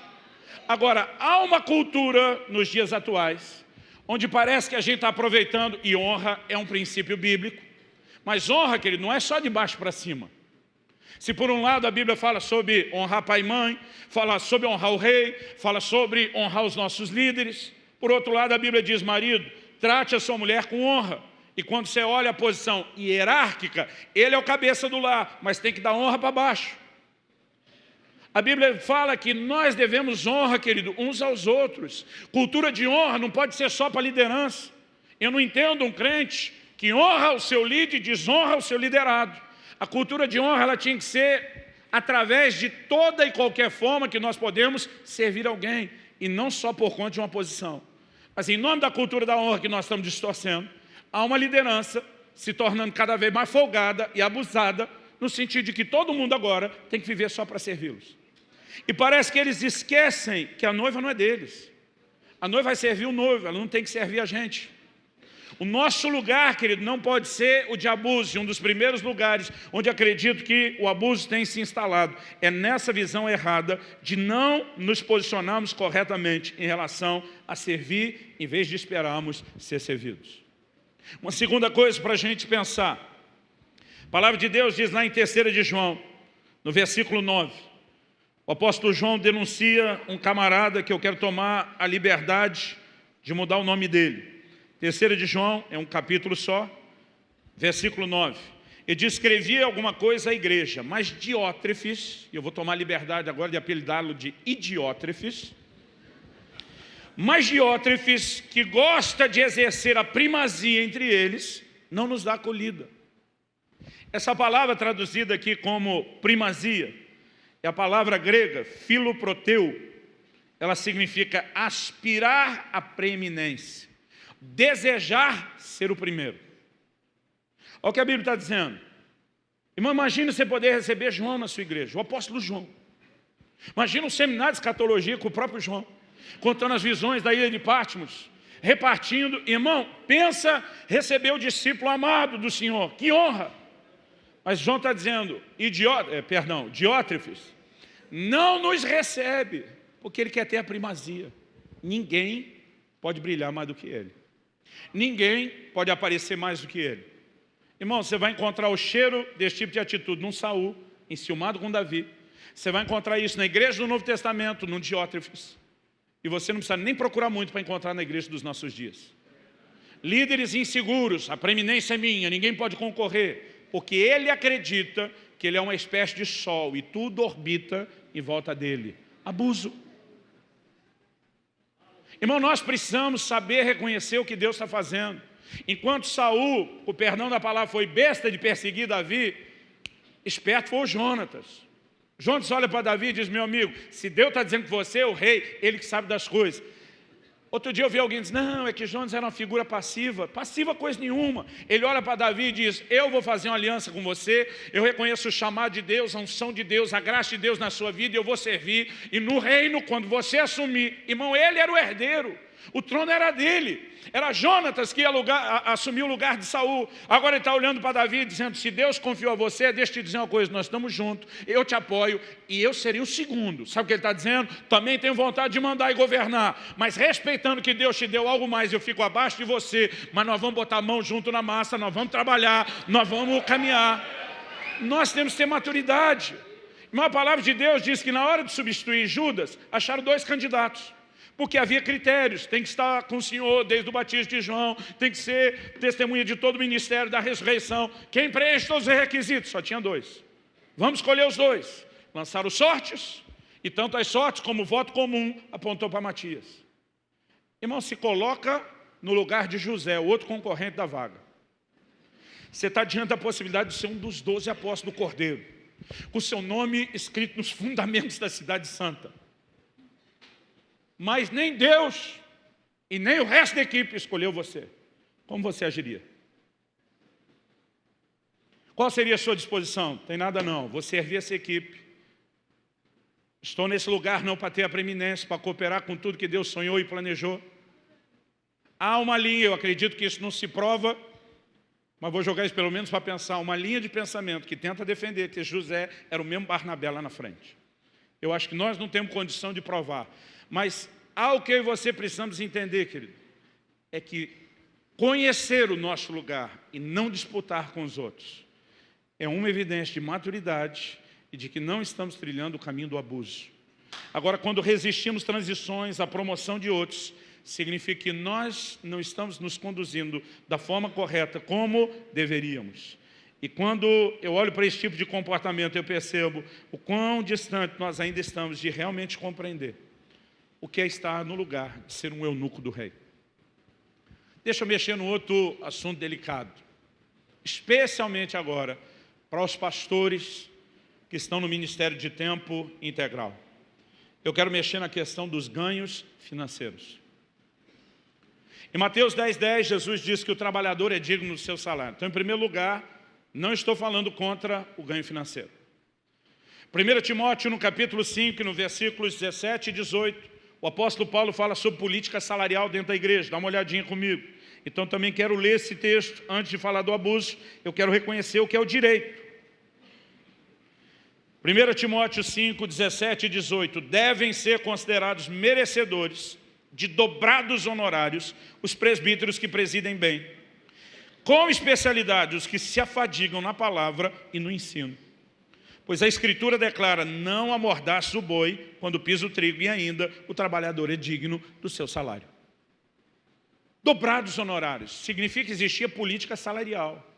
Agora, há uma cultura nos dias atuais onde parece que a gente está aproveitando, e honra é um princípio bíblico, mas honra, querido, não é só de baixo para cima. Se por um lado a Bíblia fala sobre honrar pai e mãe, fala sobre honrar o rei, fala sobre honrar os nossos líderes, por outro lado a Bíblia diz, marido, trate a sua mulher com honra. E quando você olha a posição hierárquica, ele é o cabeça do lar, mas tem que dar honra para baixo. A Bíblia fala que nós devemos honra, querido, uns aos outros. Cultura de honra não pode ser só para liderança. Eu não entendo um crente que honra o seu líder e desonra o seu liderado. A cultura de honra ela tinha que ser através de toda e qualquer forma que nós podemos servir alguém, e não só por conta de uma posição. Mas em nome da cultura da honra que nós estamos distorcendo, há uma liderança se tornando cada vez mais folgada e abusada, no sentido de que todo mundo agora tem que viver só para servi-los. E parece que eles esquecem que a noiva não é deles. A noiva vai servir o noivo, ela não tem que servir a gente. O nosso lugar, querido, não pode ser o de abuso, um dos primeiros lugares onde acredito que o abuso tem se instalado. É nessa visão errada de não nos posicionarmos corretamente em relação a servir, em vez de esperarmos ser servidos. Uma segunda coisa para a gente pensar. A palavra de Deus diz lá em 3 de João, no versículo 9, o apóstolo João denuncia um camarada que eu quero tomar a liberdade de mudar o nome dele. Terceira de João, é um capítulo só, versículo 9. Ele diz, escrevia alguma coisa à igreja, mas Diótrefes, e eu vou tomar a liberdade agora de apelidá-lo de Idiótrefes, mas Diótrefes, que gosta de exercer a primazia entre eles, não nos dá acolhida. Essa palavra traduzida aqui como primazia, é a palavra grega, filoproteu, ela significa aspirar a preeminência. desejar ser o primeiro. Olha o que a Bíblia está dizendo. Irmão, imagine você poder receber João na sua igreja, o apóstolo João. Imagina um seminário de escatologia com o próprio João, contando as visões da ilha de Patmos, repartindo. Irmão, pensa receber o discípulo amado do Senhor, que honra. Mas João está dizendo, é, perdão, Diótrefes, não nos recebe, porque ele quer ter a primazia. Ninguém pode brilhar mais do que ele. Ninguém pode aparecer mais do que ele. Irmão, você vai encontrar o cheiro desse tipo de atitude num Saul, enciumado com Davi. Você vai encontrar isso na igreja do Novo Testamento, num Diótrefes. E você não precisa nem procurar muito para encontrar na igreja dos nossos dias. Líderes inseguros, a preeminência é minha, ninguém pode concorrer, porque ele acredita que ele é uma espécie de sol e tudo orbita em volta dele. Abuso. Irmão, nós precisamos saber reconhecer o que Deus está fazendo. Enquanto Saul, o perdão da palavra, foi besta de perseguir Davi, esperto foi o Jonatas. Jonatas olha para Davi e diz, meu amigo, se Deus está dizendo que você é o rei, ele que sabe das coisas. Outro dia eu vi alguém dizer, não, é que Jonas era uma figura passiva. Passiva coisa nenhuma. Ele olha para Davi e diz, eu vou fazer uma aliança com você, eu reconheço o chamado de Deus, a unção de Deus, a graça de Deus na sua vida, e eu vou servir. E no reino, quando você assumir, irmão, ele era o herdeiro. O trono era dele. Era Jonatas que lugar, a, assumir o lugar de Saul. Agora ele está olhando para Davi dizendo, se Deus confiou a você, deixa eu te dizer uma coisa, nós estamos juntos, eu te apoio e eu seria o segundo. Sabe o que ele está dizendo? Também tenho vontade de mandar e governar, mas respeitando que Deus te deu algo mais, eu fico abaixo de você, mas nós vamos botar a mão junto na massa, nós vamos trabalhar, nós vamos caminhar. Nós temos que ter maturidade. Uma palavra de Deus diz que na hora de substituir Judas, acharam dois candidatos porque havia critérios, tem que estar com o Senhor desde o batismo de João, tem que ser testemunha de todo o ministério da ressurreição. Quem preenche todos os requisitos? Só tinha dois. Vamos escolher os dois. Lançaram sortes, e tanto as sortes como o voto comum apontou para Matias. Irmão, se coloca no lugar de José, o outro concorrente da vaga. Você está diante da possibilidade de ser um dos doze apóstolos do Cordeiro, com seu nome escrito nos fundamentos da cidade santa mas nem Deus e nem o resto da equipe escolheu você. Como você agiria? Qual seria a sua disposição? Tem nada não, vou servir essa equipe. Estou nesse lugar não para ter a preeminência, para cooperar com tudo que Deus sonhou e planejou. Há uma linha, eu acredito que isso não se prova, mas vou jogar isso pelo menos para pensar, uma linha de pensamento que tenta defender que José era o mesmo Barnabé lá na frente. Eu acho que nós não temos condição de provar. Mas algo que eu e você precisamos entender, querido, é que conhecer o nosso lugar e não disputar com os outros é uma evidência de maturidade e de que não estamos trilhando o caminho do abuso. Agora, quando resistimos transições, à promoção de outros, significa que nós não estamos nos conduzindo da forma correta como deveríamos. E quando eu olho para esse tipo de comportamento, eu percebo o quão distante nós ainda estamos de realmente compreender o que é estar no lugar de ser um eunuco do rei. Deixa eu mexer no outro assunto delicado, especialmente agora para os pastores que estão no ministério de tempo integral. Eu quero mexer na questão dos ganhos financeiros. Em Mateus 10, 10, Jesus diz que o trabalhador é digno do seu salário. Então, em primeiro lugar, não estou falando contra o ganho financeiro. 1 Timóteo, no capítulo 5, no versículos 17 e 18, o apóstolo Paulo fala sobre política salarial dentro da igreja. Dá uma olhadinha comigo. Então também quero ler esse texto antes de falar do abuso. Eu quero reconhecer o que é o direito. 1 Timóteo 5, 17 e 18. Devem ser considerados merecedores de dobrados honorários os presbíteros que presidem bem com especialidade os que se afadigam na palavra e no ensino. Pois a Escritura declara, não amordaço o boi quando pisa o trigo, e ainda o trabalhador é digno do seu salário. Dobrados honorários, significa que existia política salarial.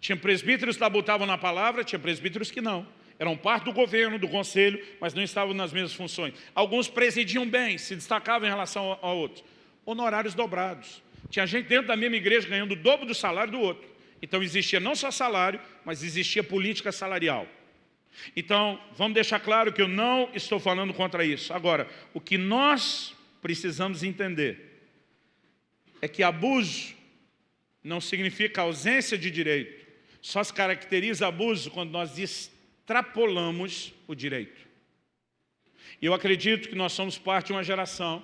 Tinha presbíteros que labutavam na palavra, tinha presbíteros que não. Eram parte do governo, do conselho, mas não estavam nas mesmas funções. Alguns presidiam bem, se destacavam em relação a outros. Honorários dobrados. Tinha gente dentro da mesma igreja ganhando o dobro do salário do outro. Então existia não só salário, mas existia política salarial. Então, vamos deixar claro que eu não estou falando contra isso. Agora, o que nós precisamos entender é que abuso não significa ausência de direito. Só se caracteriza abuso quando nós extrapolamos o direito. E eu acredito que nós somos parte de uma geração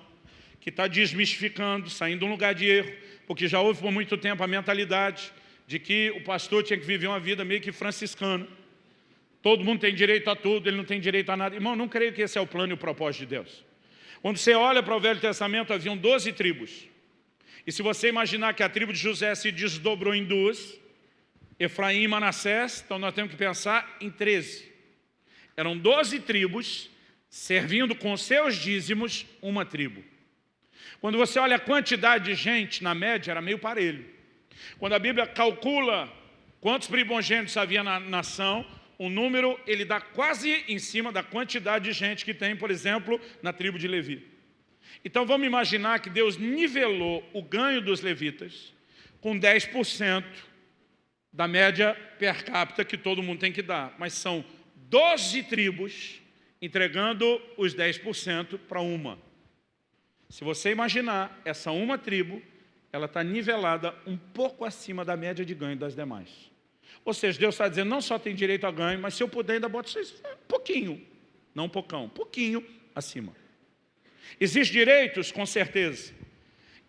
que está desmistificando, saindo de um lugar de erro, porque já houve por muito tempo a mentalidade de que o pastor tinha que viver uma vida meio que franciscana. Todo mundo tem direito a tudo, ele não tem direito a nada. Irmão, não creio que esse é o plano e o propósito de Deus. Quando você olha para o Velho Testamento, haviam 12 tribos. E se você imaginar que a tribo de José se desdobrou em duas, Efraim e Manassés, então nós temos que pensar em 13. Eram 12 tribos, servindo com seus dízimos uma tribo. Quando você olha a quantidade de gente, na média, era meio parelho. Quando a Bíblia calcula quantos primogênitos havia na nação, o número ele dá quase em cima da quantidade de gente que tem, por exemplo, na tribo de Levi. Então vamos imaginar que Deus nivelou o ganho dos levitas com 10% da média per capita que todo mundo tem que dar. Mas são 12 tribos entregando os 10% para uma. Se você imaginar, essa uma tribo, ela está nivelada um pouco acima da média de ganho das demais. Ou seja, Deus está dizendo, não só tem direito a ganho, mas se eu puder ainda boto vocês um pouquinho, não um pocão, um pouquinho acima. Existem direitos, com certeza.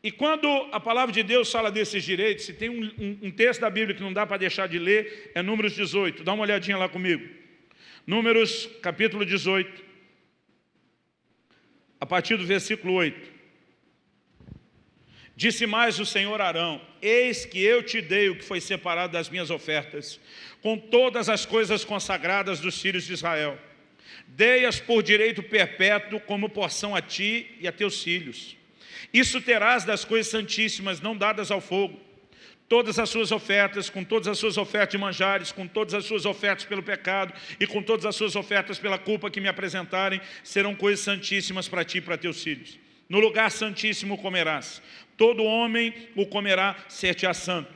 E quando a palavra de Deus fala desses direitos, se tem um, um, um texto da Bíblia que não dá para deixar de ler, é Números 18. Dá uma olhadinha lá comigo. Números, capítulo 18, a partir do versículo 8. Disse mais o Senhor Arão, eis que eu te dei o que foi separado das minhas ofertas, com todas as coisas consagradas dos filhos de Israel. Dei-as por direito perpétuo como porção a ti e a teus filhos. Isso terás das coisas santíssimas não dadas ao fogo. Todas as suas ofertas, com todas as suas ofertas de manjares, com todas as suas ofertas pelo pecado e com todas as suas ofertas pela culpa que me apresentarem, serão coisas santíssimas para ti e para teus filhos. No lugar santíssimo comerás. Todo homem o comerá, ser-te-á santo.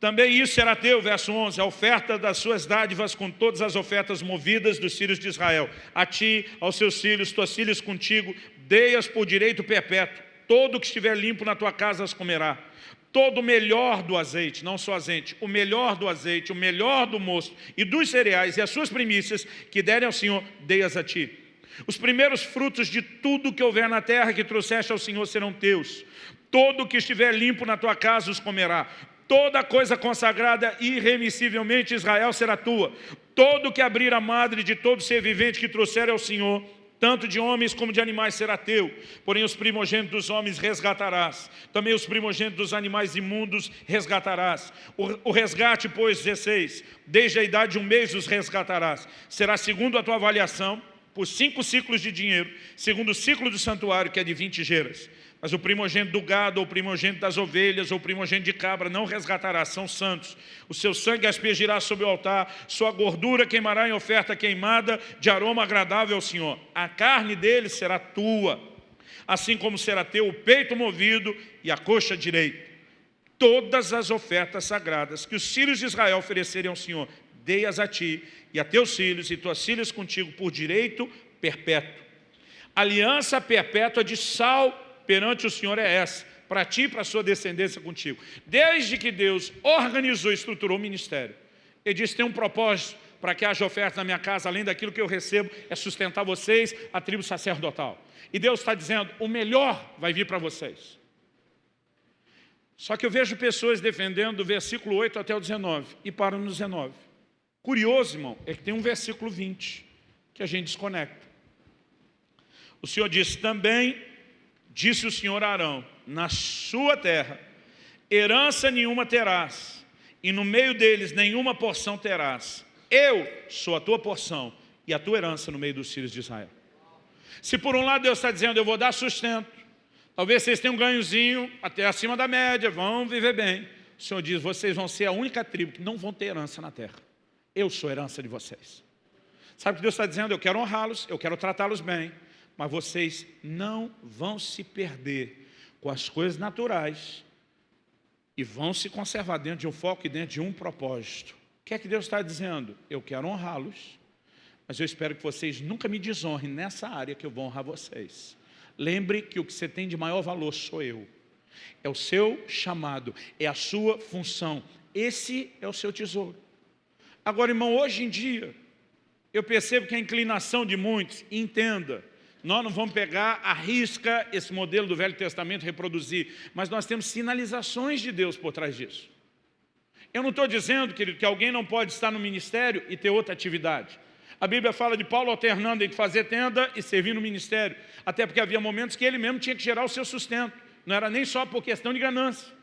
Também isso será teu, verso 11, a oferta das suas dádivas com todas as ofertas movidas dos filhos de Israel. A ti, aos seus filhos, tuas filhas contigo, dei-as por direito perpétuo. Todo que estiver limpo na tua casa as comerá. Todo o melhor do azeite, não só azeite, o melhor do azeite, o melhor do mosto e dos cereais e as suas primícias que derem ao Senhor, dei-as a ti. Os primeiros frutos de tudo que houver na terra que trouxeste ao Senhor serão teus. Todo que estiver limpo na tua casa os comerá. Toda coisa consagrada irremissivelmente Israel será tua. Todo que abrir a madre de todo ser vivente que trouxer ao Senhor, tanto de homens como de animais será teu. Porém os primogênitos dos homens resgatarás. Também os primogênitos dos animais imundos resgatarás. O, o resgate, pois, 16, desde a idade de um mês os resgatarás. Será segundo a tua avaliação, por cinco ciclos de dinheiro, segundo o ciclo do santuário, que é de 20 geras. Mas o primogênito do gado, ou o primogênito das ovelhas, ou o primogênito de cabra, não resgatará, são santos. O seu sangue aspergirá sobre o altar, sua gordura queimará em oferta queimada, de aroma agradável ao Senhor. A carne dele será tua, assim como será teu o peito movido e a coxa direita. Todas as ofertas sagradas que os filhos de Israel oferecerem ao Senhor, dei-as a ti e a teus filhos e tuas filhas contigo por direito perpétuo. Aliança perpétua de sal perante o Senhor é essa, para ti e para a sua descendência contigo. Desde que Deus organizou e estruturou o ministério, Ele disse, tem um propósito para que haja oferta na minha casa, além daquilo que eu recebo, é sustentar vocês, a tribo sacerdotal. E Deus está dizendo, o melhor vai vir para vocês. Só que eu vejo pessoas defendendo do versículo 8 até o 19, e param no 19. Curioso, irmão, é que tem um versículo 20, que a gente desconecta. O Senhor disse, também Disse o Senhor a Arão, na sua terra, herança nenhuma terás, e no meio deles nenhuma porção terás. Eu sou a tua porção e a tua herança no meio dos filhos de Israel. Se por um lado Deus está dizendo, eu vou dar sustento, talvez vocês tenham um ganhozinho até acima da média, vão viver bem. O Senhor diz, vocês vão ser a única tribo que não vão ter herança na terra. Eu sou herança de vocês. Sabe o que Deus está dizendo? Eu quero honrá-los, eu quero tratá-los bem, mas vocês não vão se perder com as coisas naturais e vão se conservar dentro de um foco e dentro de um propósito. O que é que Deus está dizendo? Eu quero honrá-los, mas eu espero que vocês nunca me desonrem nessa área que eu vou honrar vocês. Lembre que o que você tem de maior valor sou eu. É o seu chamado, é a sua função. Esse é o seu tesouro. Agora, irmão, hoje em dia, eu percebo que a inclinação de muitos, entenda, nós não vamos pegar a risca esse modelo do Velho Testamento reproduzir, mas nós temos sinalizações de Deus por trás disso. Eu não estou dizendo, querido, que alguém não pode estar no ministério e ter outra atividade. A Bíblia fala de Paulo alternando entre fazer tenda e servir no ministério, até porque havia momentos que ele mesmo tinha que gerar o seu sustento, não era nem só por questão de ganância.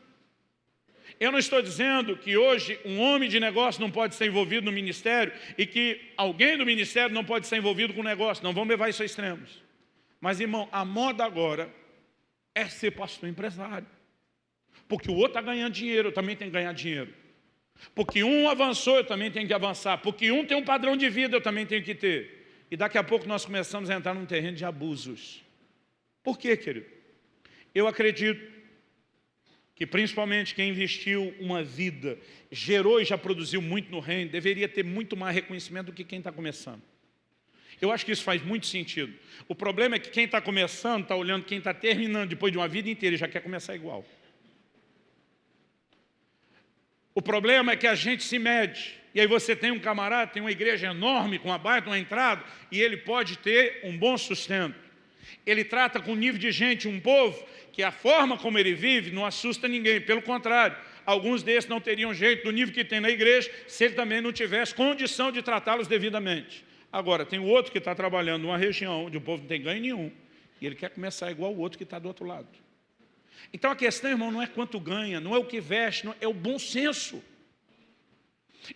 Eu não estou dizendo que hoje um homem de negócio não pode ser envolvido no ministério e que alguém do ministério não pode ser envolvido com o negócio. Não vamos levar isso a extremos. Mas, irmão, a moda agora é ser pastor empresário. Porque o outro está ganhando dinheiro, eu também tenho que ganhar dinheiro. Porque um avançou, eu também tenho que avançar. Porque um tem um padrão de vida, eu também tenho que ter. E daqui a pouco nós começamos a entrar num terreno de abusos. Por quê, querido? Eu acredito que principalmente quem investiu uma vida, gerou e já produziu muito no reino, deveria ter muito mais reconhecimento do que quem está começando. Eu acho que isso faz muito sentido. O problema é que quem está começando, está olhando quem está terminando depois de uma vida inteira e já quer começar igual. O problema é que a gente se mede. E aí você tem um camarada, tem uma igreja enorme, com uma baita, uma entrada, e ele pode ter um bom sustento. Ele trata com nível de gente, um povo, que a forma como ele vive não assusta ninguém, pelo contrário, alguns desses não teriam jeito do nível que tem na igreja se ele também não tivesse condição de tratá-los devidamente. Agora, tem o outro que está trabalhando numa região onde o povo não tem ganho nenhum, e ele quer começar igual o outro que está do outro lado. Então a questão, irmão, não é quanto ganha, não é o que veste, não, é o bom senso.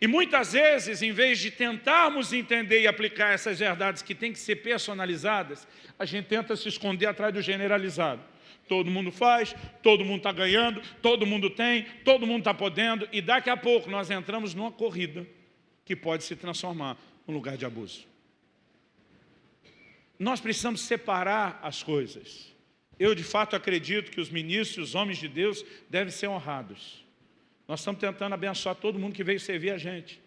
E muitas vezes, em vez de tentarmos entender e aplicar essas verdades que têm que ser personalizadas, a gente tenta se esconder atrás do generalizado. Todo mundo faz, todo mundo está ganhando, todo mundo tem, todo mundo está podendo, e daqui a pouco nós entramos numa corrida que pode se transformar num lugar de abuso. Nós precisamos separar as coisas. Eu, de fato, acredito que os ministros, os homens de Deus, devem ser honrados. Nós estamos tentando abençoar todo mundo que veio servir a gente,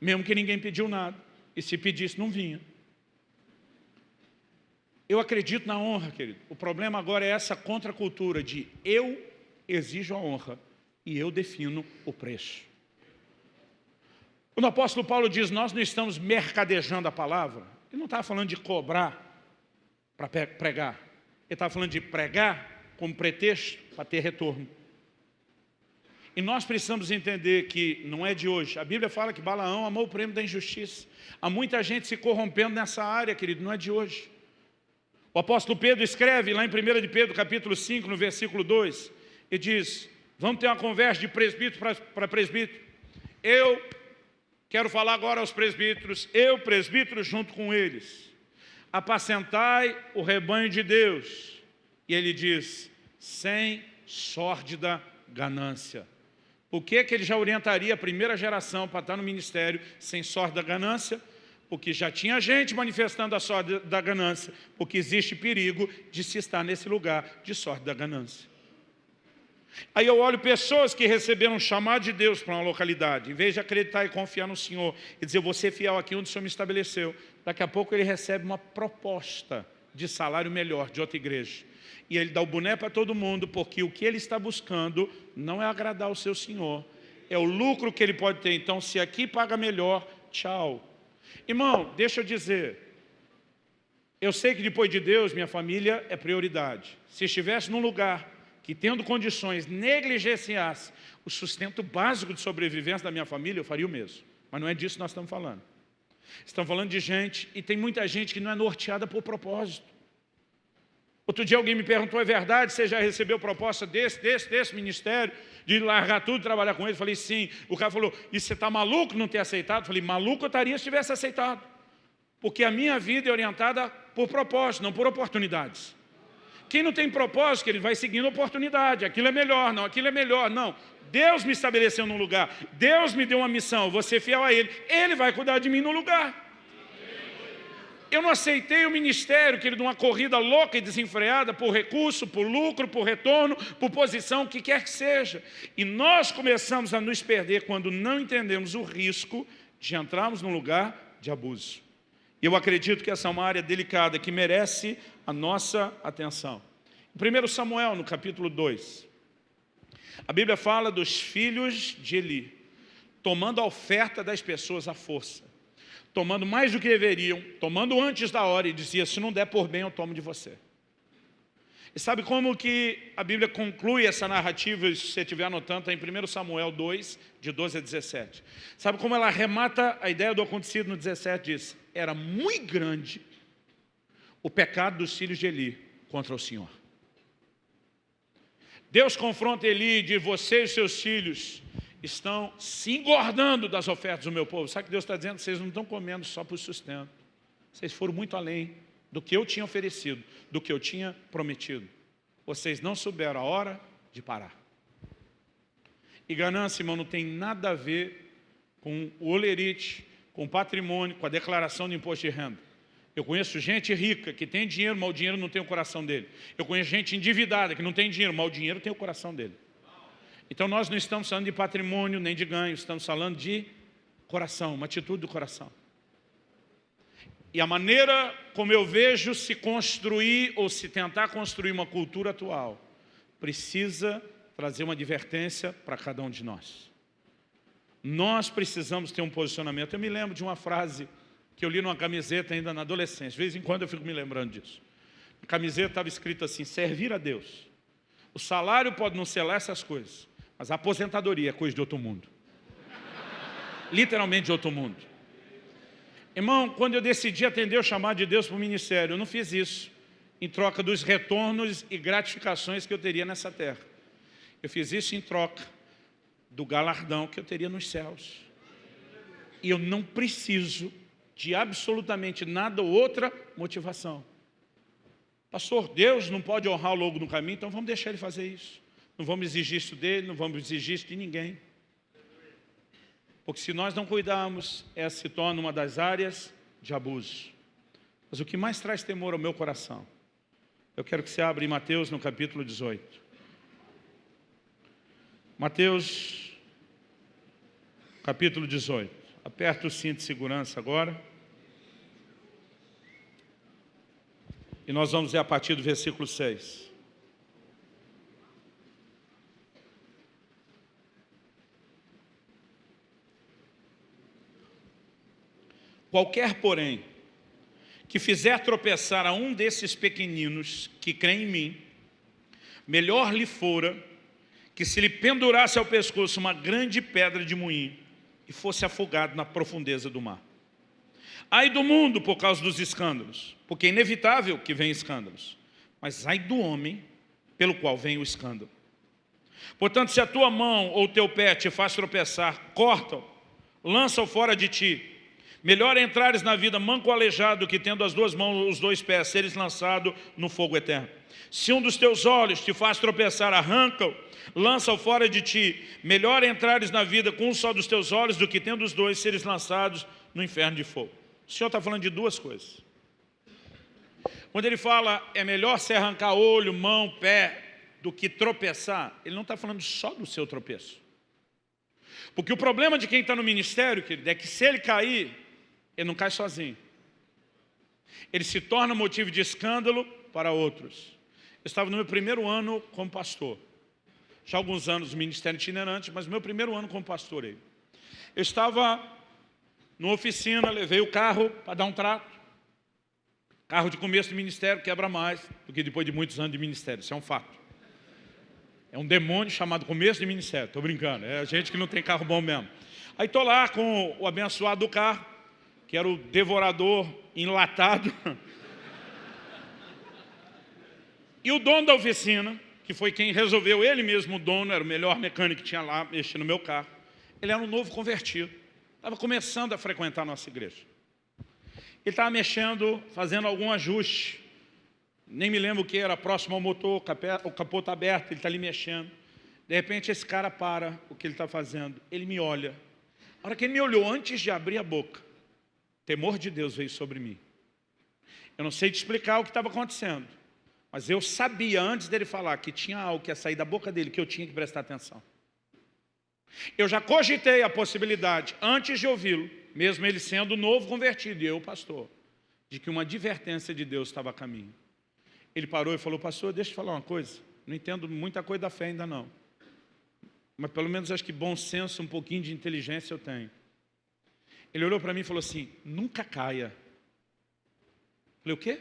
mesmo que ninguém pediu nada, e se pedisse, não vinha. Eu acredito na honra, querido. O problema agora é essa contracultura de eu exijo a honra e eu defino o preço. Quando o apóstolo Paulo diz, nós não estamos mercadejando a palavra, ele não estava falando de cobrar para pregar. Ele estava falando de pregar como pretexto para ter retorno. E nós precisamos entender que não é de hoje. A Bíblia fala que Balaão amou o prêmio da injustiça. Há muita gente se corrompendo nessa área, querido, não é de hoje. O apóstolo Pedro escreve lá em 1 de Pedro, capítulo 5, no versículo 2, e diz, vamos ter uma conversa de presbítero para presbítero. Eu quero falar agora aos presbíteros, eu, presbítero, junto com eles. Apacentai o rebanho de Deus. E ele diz, sem sórdida ganância. Por que, que ele já orientaria a primeira geração para estar no ministério sem sorte da ganância? porque já tinha gente manifestando a sorte da ganância, porque existe perigo de se estar nesse lugar de sorte da ganância. Aí eu olho pessoas que receberam um chamado de Deus para uma localidade, em vez de acreditar e confiar no Senhor, e dizer, vou ser fiel aqui onde o Senhor me estabeleceu, daqui a pouco ele recebe uma proposta de salário melhor de outra igreja. E ele dá o boné para todo mundo, porque o que ele está buscando não é agradar o seu Senhor, é o lucro que ele pode ter. Então, se aqui paga melhor, tchau, Irmão, deixa eu dizer, eu sei que depois de Deus, minha família é prioridade. Se estivesse num lugar que, tendo condições, negligenciasse o sustento básico de sobrevivência da minha família, eu faria o mesmo. Mas não é disso que nós estamos falando. Estamos falando de gente, e tem muita gente que não é norteada por propósito. Outro dia alguém me perguntou, é verdade, você já recebeu proposta desse, desse, desse ministério, de largar tudo e trabalhar com ele? Eu falei, sim. O cara falou, e você está maluco não ter aceitado? Eu falei, maluco eu estaria se tivesse aceitado. Porque a minha vida é orientada por propósito, não por oportunidades. Quem não tem propósito, ele vai seguindo oportunidade. Aquilo é melhor, não, aquilo é melhor, não. Deus me estabeleceu num lugar, Deus me deu uma missão, vou ser fiel a Ele, Ele vai cuidar de mim no lugar. Eu não aceitei o ministério, querido, uma corrida louca e desenfreada por recurso, por lucro, por retorno, por posição, o que quer que seja. E nós começamos a nos perder quando não entendemos o risco de entrarmos num lugar de abuso. Eu acredito que essa é uma área delicada que merece a nossa atenção. 1 Samuel, no capítulo 2, a Bíblia fala dos filhos de Eli, tomando a oferta das pessoas à força, tomando mais do que deveriam, tomando antes da hora e dizia, se não der por bem, eu tomo de você. E sabe como que a Bíblia conclui essa narrativa, se você estiver anotando, está em 1 Samuel 2, de 12 a 17. Sabe como ela remata a ideia do acontecido no 17? Diz, era muito grande o pecado dos filhos de Eli contra o Senhor. Deus confronta Eli e diz, você e seus filhos estão se engordando das ofertas do meu povo. Sabe o que Deus está dizendo? Vocês não estão comendo só por sustento. Vocês foram muito além do que eu tinha oferecido, do que eu tinha prometido. Vocês não souberam a hora de parar. E ganância, irmão, não tem nada a ver com o olerite, com o patrimônio, com a declaração de imposto de renda. Eu conheço gente rica que tem dinheiro, mas o dinheiro não tem o coração dele. Eu conheço gente endividada que não tem dinheiro, mas o dinheiro tem o coração dele. Então nós não estamos falando de patrimônio nem de ganho, estamos falando de coração, uma atitude do coração. E a maneira como eu vejo se construir ou se tentar construir uma cultura atual precisa trazer uma advertência para cada um de nós. Nós precisamos ter um posicionamento. Eu me lembro de uma frase que eu li numa camiseta ainda na adolescência. De vez em quando eu fico me lembrando disso. A camiseta estava escrito assim, servir a Deus. O salário pode não ser lá essas coisas, mas a aposentadoria é coisa de outro mundo. Literalmente de outro mundo. Irmão, quando eu decidi atender o chamado de Deus para o ministério, eu não fiz isso em troca dos retornos e gratificações que eu teria nessa terra. Eu fiz isso em troca do galardão que eu teria nos céus. E eu não preciso de absolutamente nada ou outra motivação. Pastor, Deus não pode honrar o logo no caminho, então vamos deixar ele fazer isso. Não vamos exigir isso dele, não vamos exigir isso de ninguém. Porque se nós não cuidarmos, essa se torna uma das áreas de abuso. Mas o que mais traz temor ao meu coração, eu quero que você abra em Mateus no capítulo 18. Mateus, capítulo 18. Aperta o cinto de segurança agora. E nós vamos ver a partir do versículo 6. Qualquer, porém, que fizer tropeçar a um desses pequeninos que creem em mim, melhor lhe fora que se lhe pendurasse ao pescoço uma grande pedra de moinho e fosse afogado na profundeza do mar. Ai do mundo por causa dos escândalos, porque é inevitável que venham escândalos, mas ai do homem pelo qual vem o escândalo. Portanto, se a tua mão ou o teu pé te faz tropeçar, corta-o, lança-o fora de ti, Melhor entrares na vida manco aleijado que tendo as duas mãos, os dois pés, seres lançado no fogo eterno. Se um dos teus olhos te faz tropeçar, arranca-o, lança-o fora de ti. Melhor entrares na vida com um só dos teus olhos do que tendo os dois, seres lançados no inferno de fogo. O Senhor está falando de duas coisas. Quando ele fala, é melhor se arrancar olho, mão, pé, do que tropeçar, ele não está falando só do seu tropeço. Porque o problema de quem está no ministério, querido, é que se ele cair, ele não cai sozinho. Ele se torna motivo de escândalo para outros. Eu estava no meu primeiro ano como pastor. Já há alguns anos no ministério itinerante, mas meu primeiro ano como pastor. Eu estava numa oficina, levei o carro para dar um trato. Carro de começo do ministério quebra mais do que depois de muitos anos de ministério, isso é um fato. É um demônio chamado começo de ministério, estou brincando, é gente que não tem carro bom mesmo. Aí estou lá com o abençoado do carro, que era o devorador enlatado. E o dono da oficina, que foi quem resolveu, ele mesmo o dono, era o melhor mecânico que tinha lá, mexendo no meu carro. Ele era um novo convertido. Estava começando a frequentar a nossa igreja. Ele estava mexendo, fazendo algum ajuste. Nem me lembro o que era, próximo ao motor, o capô está aberto, ele está ali mexendo. De repente esse cara para o que ele está fazendo. Ele me olha. A hora que ele me olhou, antes de abrir a boca, temor de Deus veio sobre mim. Eu não sei te explicar o que estava acontecendo, mas eu sabia antes dele falar que tinha algo que ia sair da boca dele que eu tinha que prestar atenção. Eu já cogitei a possibilidade, antes de ouvi-lo, mesmo ele sendo novo convertido e eu pastor, de que uma advertência de Deus estava a caminho. Ele parou e falou, pastor, deixa eu falar uma coisa. Não entendo muita coisa da fé ainda não. Mas pelo menos acho que bom senso, um pouquinho de inteligência eu tenho. Ele olhou para mim e falou assim, nunca caia. Falei, o quê?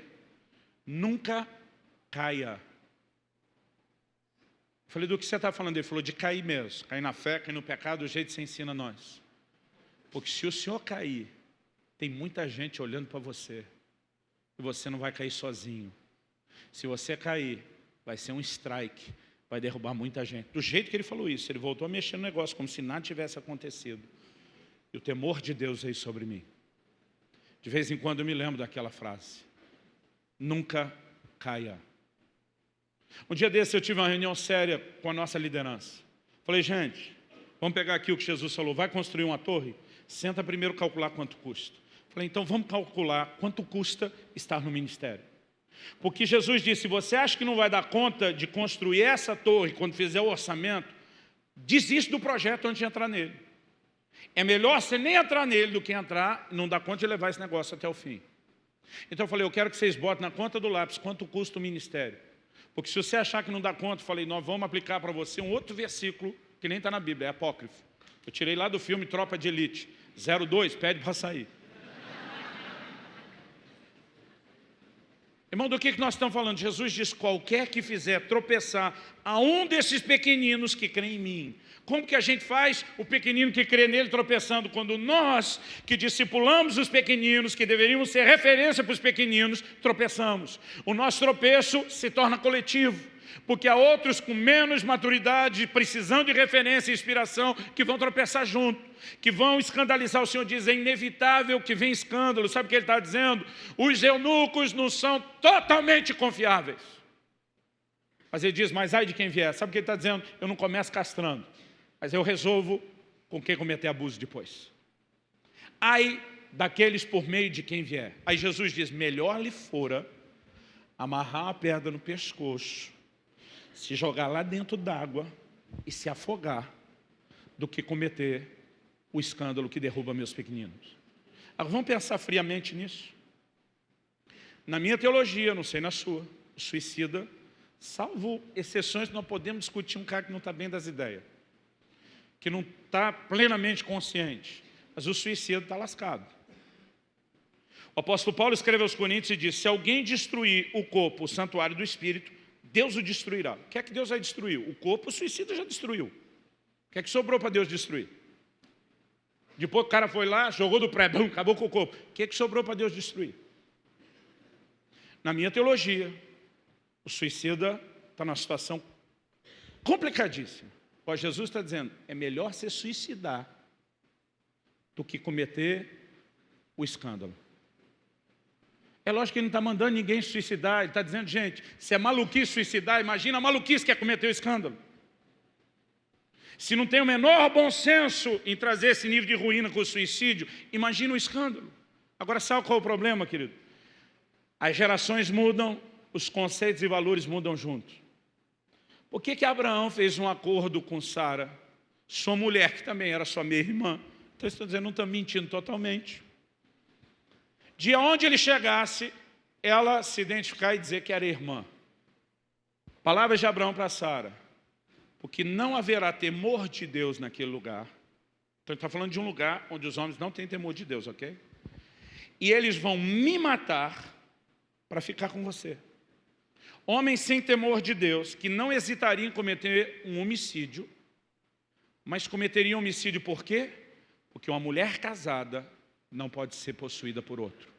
Nunca caia. Falei, do que você está falando? Ele falou, de cair mesmo. Cair na fé, cair no pecado, do jeito que você ensina nós. Porque se o senhor cair, tem muita gente olhando para você. E você não vai cair sozinho. Se você cair, vai ser um strike. Vai derrubar muita gente. Do jeito que ele falou isso, ele voltou a mexer no negócio, como se nada tivesse acontecido. E o temor de Deus veio sobre mim. De vez em quando eu me lembro daquela frase. Nunca caia. Um dia desse eu tive uma reunião séria com a nossa liderança. Falei, gente, vamos pegar aqui o que Jesus falou, vai construir uma torre? Senta primeiro calcular quanto custa. Falei, então vamos calcular quanto custa estar no ministério. Porque Jesus disse, se você acha que não vai dar conta de construir essa torre quando fizer o orçamento, desiste do projeto antes de entrar nele. É melhor você nem entrar nele do que entrar e não dar conta de levar esse negócio até o fim. Então eu falei, eu quero que vocês botem na conta do lápis quanto custa o ministério. Porque se você achar que não dá conta, eu falei, nós vamos aplicar para você um outro versículo que nem está na Bíblia, é apócrifo. Eu tirei lá do filme Tropa de Elite. 02, pede para sair. Irmão, do que nós estamos falando? Jesus diz, qualquer que fizer tropeçar a um desses pequeninos que creem em mim. Como que a gente faz o pequenino que crê nele tropeçando? Quando nós, que discipulamos os pequeninos, que deveríamos ser referência para os pequeninos, tropeçamos. O nosso tropeço se torna coletivo porque há outros com menos maturidade, precisando de referência e inspiração, que vão tropeçar junto, que vão escandalizar. O Senhor diz, é inevitável que venha escândalo. Sabe o que ele está dizendo? Os eunucos não são totalmente confiáveis. Mas ele diz, mas ai de quem vier. Sabe o que ele está dizendo? Eu não começo castrando, mas eu resolvo com quem cometer abuso depois. Ai daqueles por meio de quem vier. Aí Jesus diz, melhor lhe fora amarrar a pedra no pescoço se jogar lá dentro d'água e se afogar do que cometer o escândalo que derruba meus pequeninos. Agora vamos pensar friamente nisso. Na minha teologia, não sei na sua, o suicida, salvo exceções, nós podemos discutir um cara que não está bem das ideias, que não está plenamente consciente, mas o suicida está lascado. O apóstolo Paulo escreve aos Coríntios e diz, se alguém destruir o corpo, o santuário do Espírito, Deus o destruirá. O que é que Deus vai destruir? O corpo o suicida já destruiu. O que é que sobrou para Deus destruir? Depois o cara foi lá, jogou do pré, acabou com o corpo. O que é que sobrou para Deus destruir? Na minha teologia, o suicida está numa situação complicadíssima. Ó, Jesus está dizendo, é melhor se suicidar do que cometer o escândalo. É lógico que ele não está mandando ninguém suicidar, ele está dizendo, gente, se é maluquice suicidar, imagina a maluquice que é cometer o escândalo. Se não tem o menor bom senso em trazer esse nível de ruína com o suicídio, imagina o escândalo. Agora, sabe qual é o problema, querido? As gerações mudam, os conceitos e valores mudam juntos. Por que, que Abraão fez um acordo com Sara, sua mulher, que também era sua meia irmã? Então, estou dizendo, não está mentindo totalmente de onde ele chegasse, ela se identificar e dizer que era irmã. Palavras de Abraão para Sara. Porque não haverá temor de Deus naquele lugar. Então ele está falando de um lugar onde os homens não têm temor de Deus, ok? E eles vão me matar para ficar com você. Homens sem temor de Deus, que não hesitariam em cometer um homicídio, mas cometeriam homicídio por quê? Porque uma mulher casada não pode ser possuída por outro.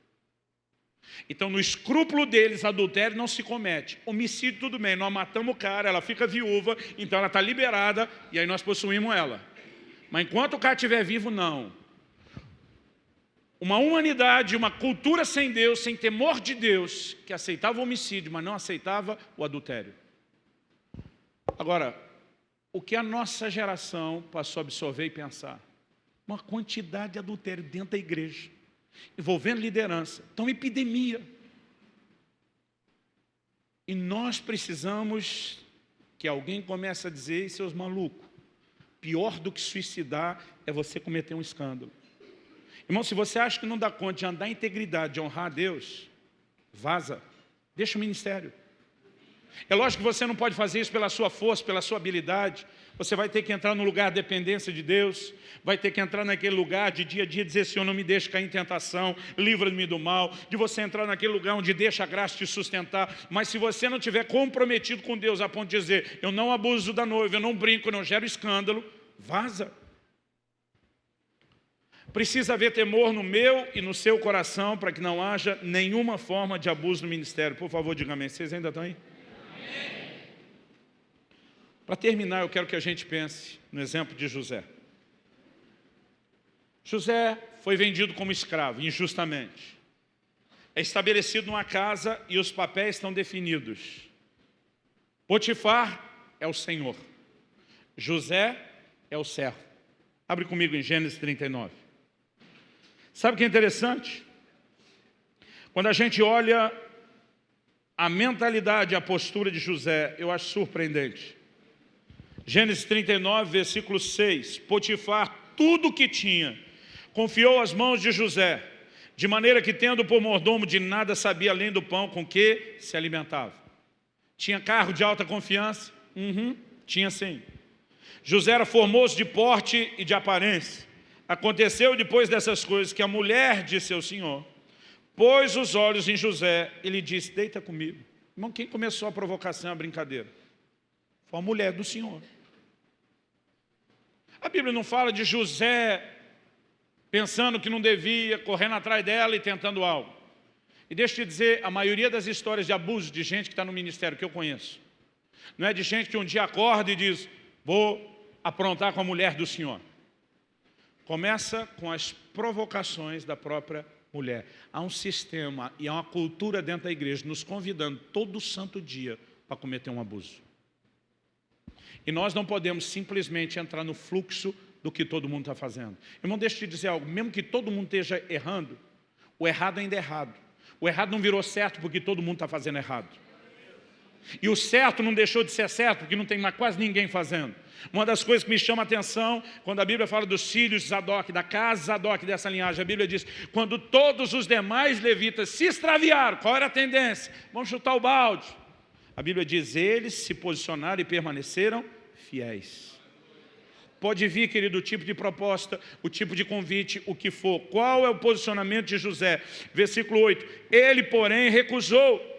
Então, no escrúpulo deles, adultério não se comete. Homicídio, tudo bem, nós matamos o cara, ela fica viúva, então ela está liberada, e aí nós possuímos ela. Mas enquanto o cara estiver vivo, não. Uma humanidade, uma cultura sem Deus, sem temor de Deus, que aceitava o homicídio, mas não aceitava o adultério. Agora, o que a nossa geração passou a absorver e pensar? Uma quantidade de adultério dentro da igreja envolvendo liderança. Então, epidemia. E nós precisamos que alguém comece a dizer, seus malucos, pior do que suicidar é você cometer um escândalo. Irmão, se você acha que não dá conta de andar em integridade, de honrar a Deus, vaza, deixa o ministério. É lógico que você não pode fazer isso pela sua força, pela sua habilidade. Você vai ter que entrar no lugar de dependência de Deus, vai ter que entrar naquele lugar de dia a dia dizer, Senhor, não me deixe cair em tentação, livra-me do mal, de você entrar naquele lugar onde deixa a graça te sustentar. Mas se você não tiver comprometido com Deus a ponto de dizer, eu não abuso da noiva, eu não brinco, eu não gero escândalo, vaza. Precisa haver temor no meu e no seu coração para que não haja nenhuma forma de abuso no ministério. Por favor, diga amém. Vocês ainda estão aí? Para terminar, eu quero que a gente pense no exemplo de José. José foi vendido como escravo, injustamente. É estabelecido numa casa e os papéis estão definidos. Potifar é o Senhor. José é o servo. Abre comigo em Gênesis 39. Sabe o que é interessante? Quando a gente olha a mentalidade, a postura de José, eu acho surpreendente. Gênesis 39, versículo 6. Potifar, tudo o que tinha, confiou às mãos de José, de maneira que, tendo por mordomo, de nada sabia além do pão com que se alimentava. Tinha carro de alta confiança? Uhum, tinha sim. José era formoso de porte e de aparência. Aconteceu depois dessas coisas que a mulher de seu senhor pôs os olhos em José e lhe disse, deita comigo. Irmão, quem começou a provocação, a brincadeira? Foi a mulher do senhor. A Bíblia não fala de José pensando que não devia, correndo atrás dela e tentando algo. E deixa eu te dizer, a maioria das histórias de abuso de gente que está no ministério, que eu conheço, não é de gente que um dia acorda e diz, vou aprontar com a mulher do Senhor. Começa com as provocações da própria mulher. Há um sistema e há uma cultura dentro da igreja nos convidando todo santo dia para cometer um abuso. E nós não podemos simplesmente entrar no fluxo do que todo mundo está fazendo. Irmão, deixa eu te dizer algo, mesmo que todo mundo esteja errando, o errado ainda é errado. O errado não virou certo porque todo mundo está fazendo errado. E o certo não deixou de ser certo porque não tem mais quase ninguém fazendo. Uma das coisas que me chama a atenção, quando a Bíblia fala dos filhos de Zadok, da casa Zadok dessa linhagem, a Bíblia diz, quando todos os demais levitas se extraviaram, qual era a tendência? Vamos chutar o balde. A Bíblia diz, eles se posicionaram e permaneceram fiéis. Pode vir, querido, o tipo de proposta, o tipo de convite, o que for. Qual é o posicionamento de José? Versículo 8. Ele, porém, recusou.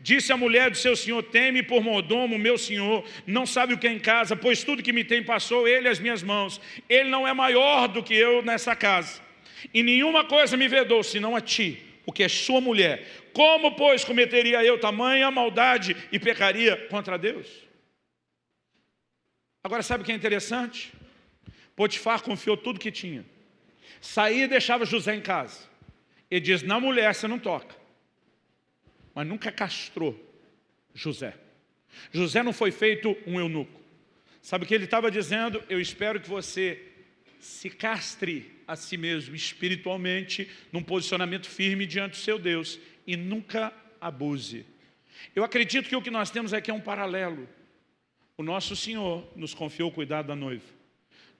Disse a mulher do seu senhor, teme por mordomo, meu senhor, não sabe o que é em casa, pois tudo que me tem passou ele às minhas mãos. Ele não é maior do que eu nessa casa. E nenhuma coisa me vedou, senão a ti, porque é sua mulher. Como, pois, cometeria eu tamanha maldade e pecaria contra Deus? Agora, sabe o que é interessante? Potifar confiou tudo que tinha. Saía e deixava José em casa. Ele diz, na mulher você não toca. Mas nunca castrou José. José não foi feito um eunuco. Sabe o que ele estava dizendo? Eu espero que você se castre a si mesmo espiritualmente, num posicionamento firme diante do seu Deus e nunca abuse. Eu acredito que o que nós temos aqui é um paralelo. O nosso Senhor nos confiou o cuidado da noiva.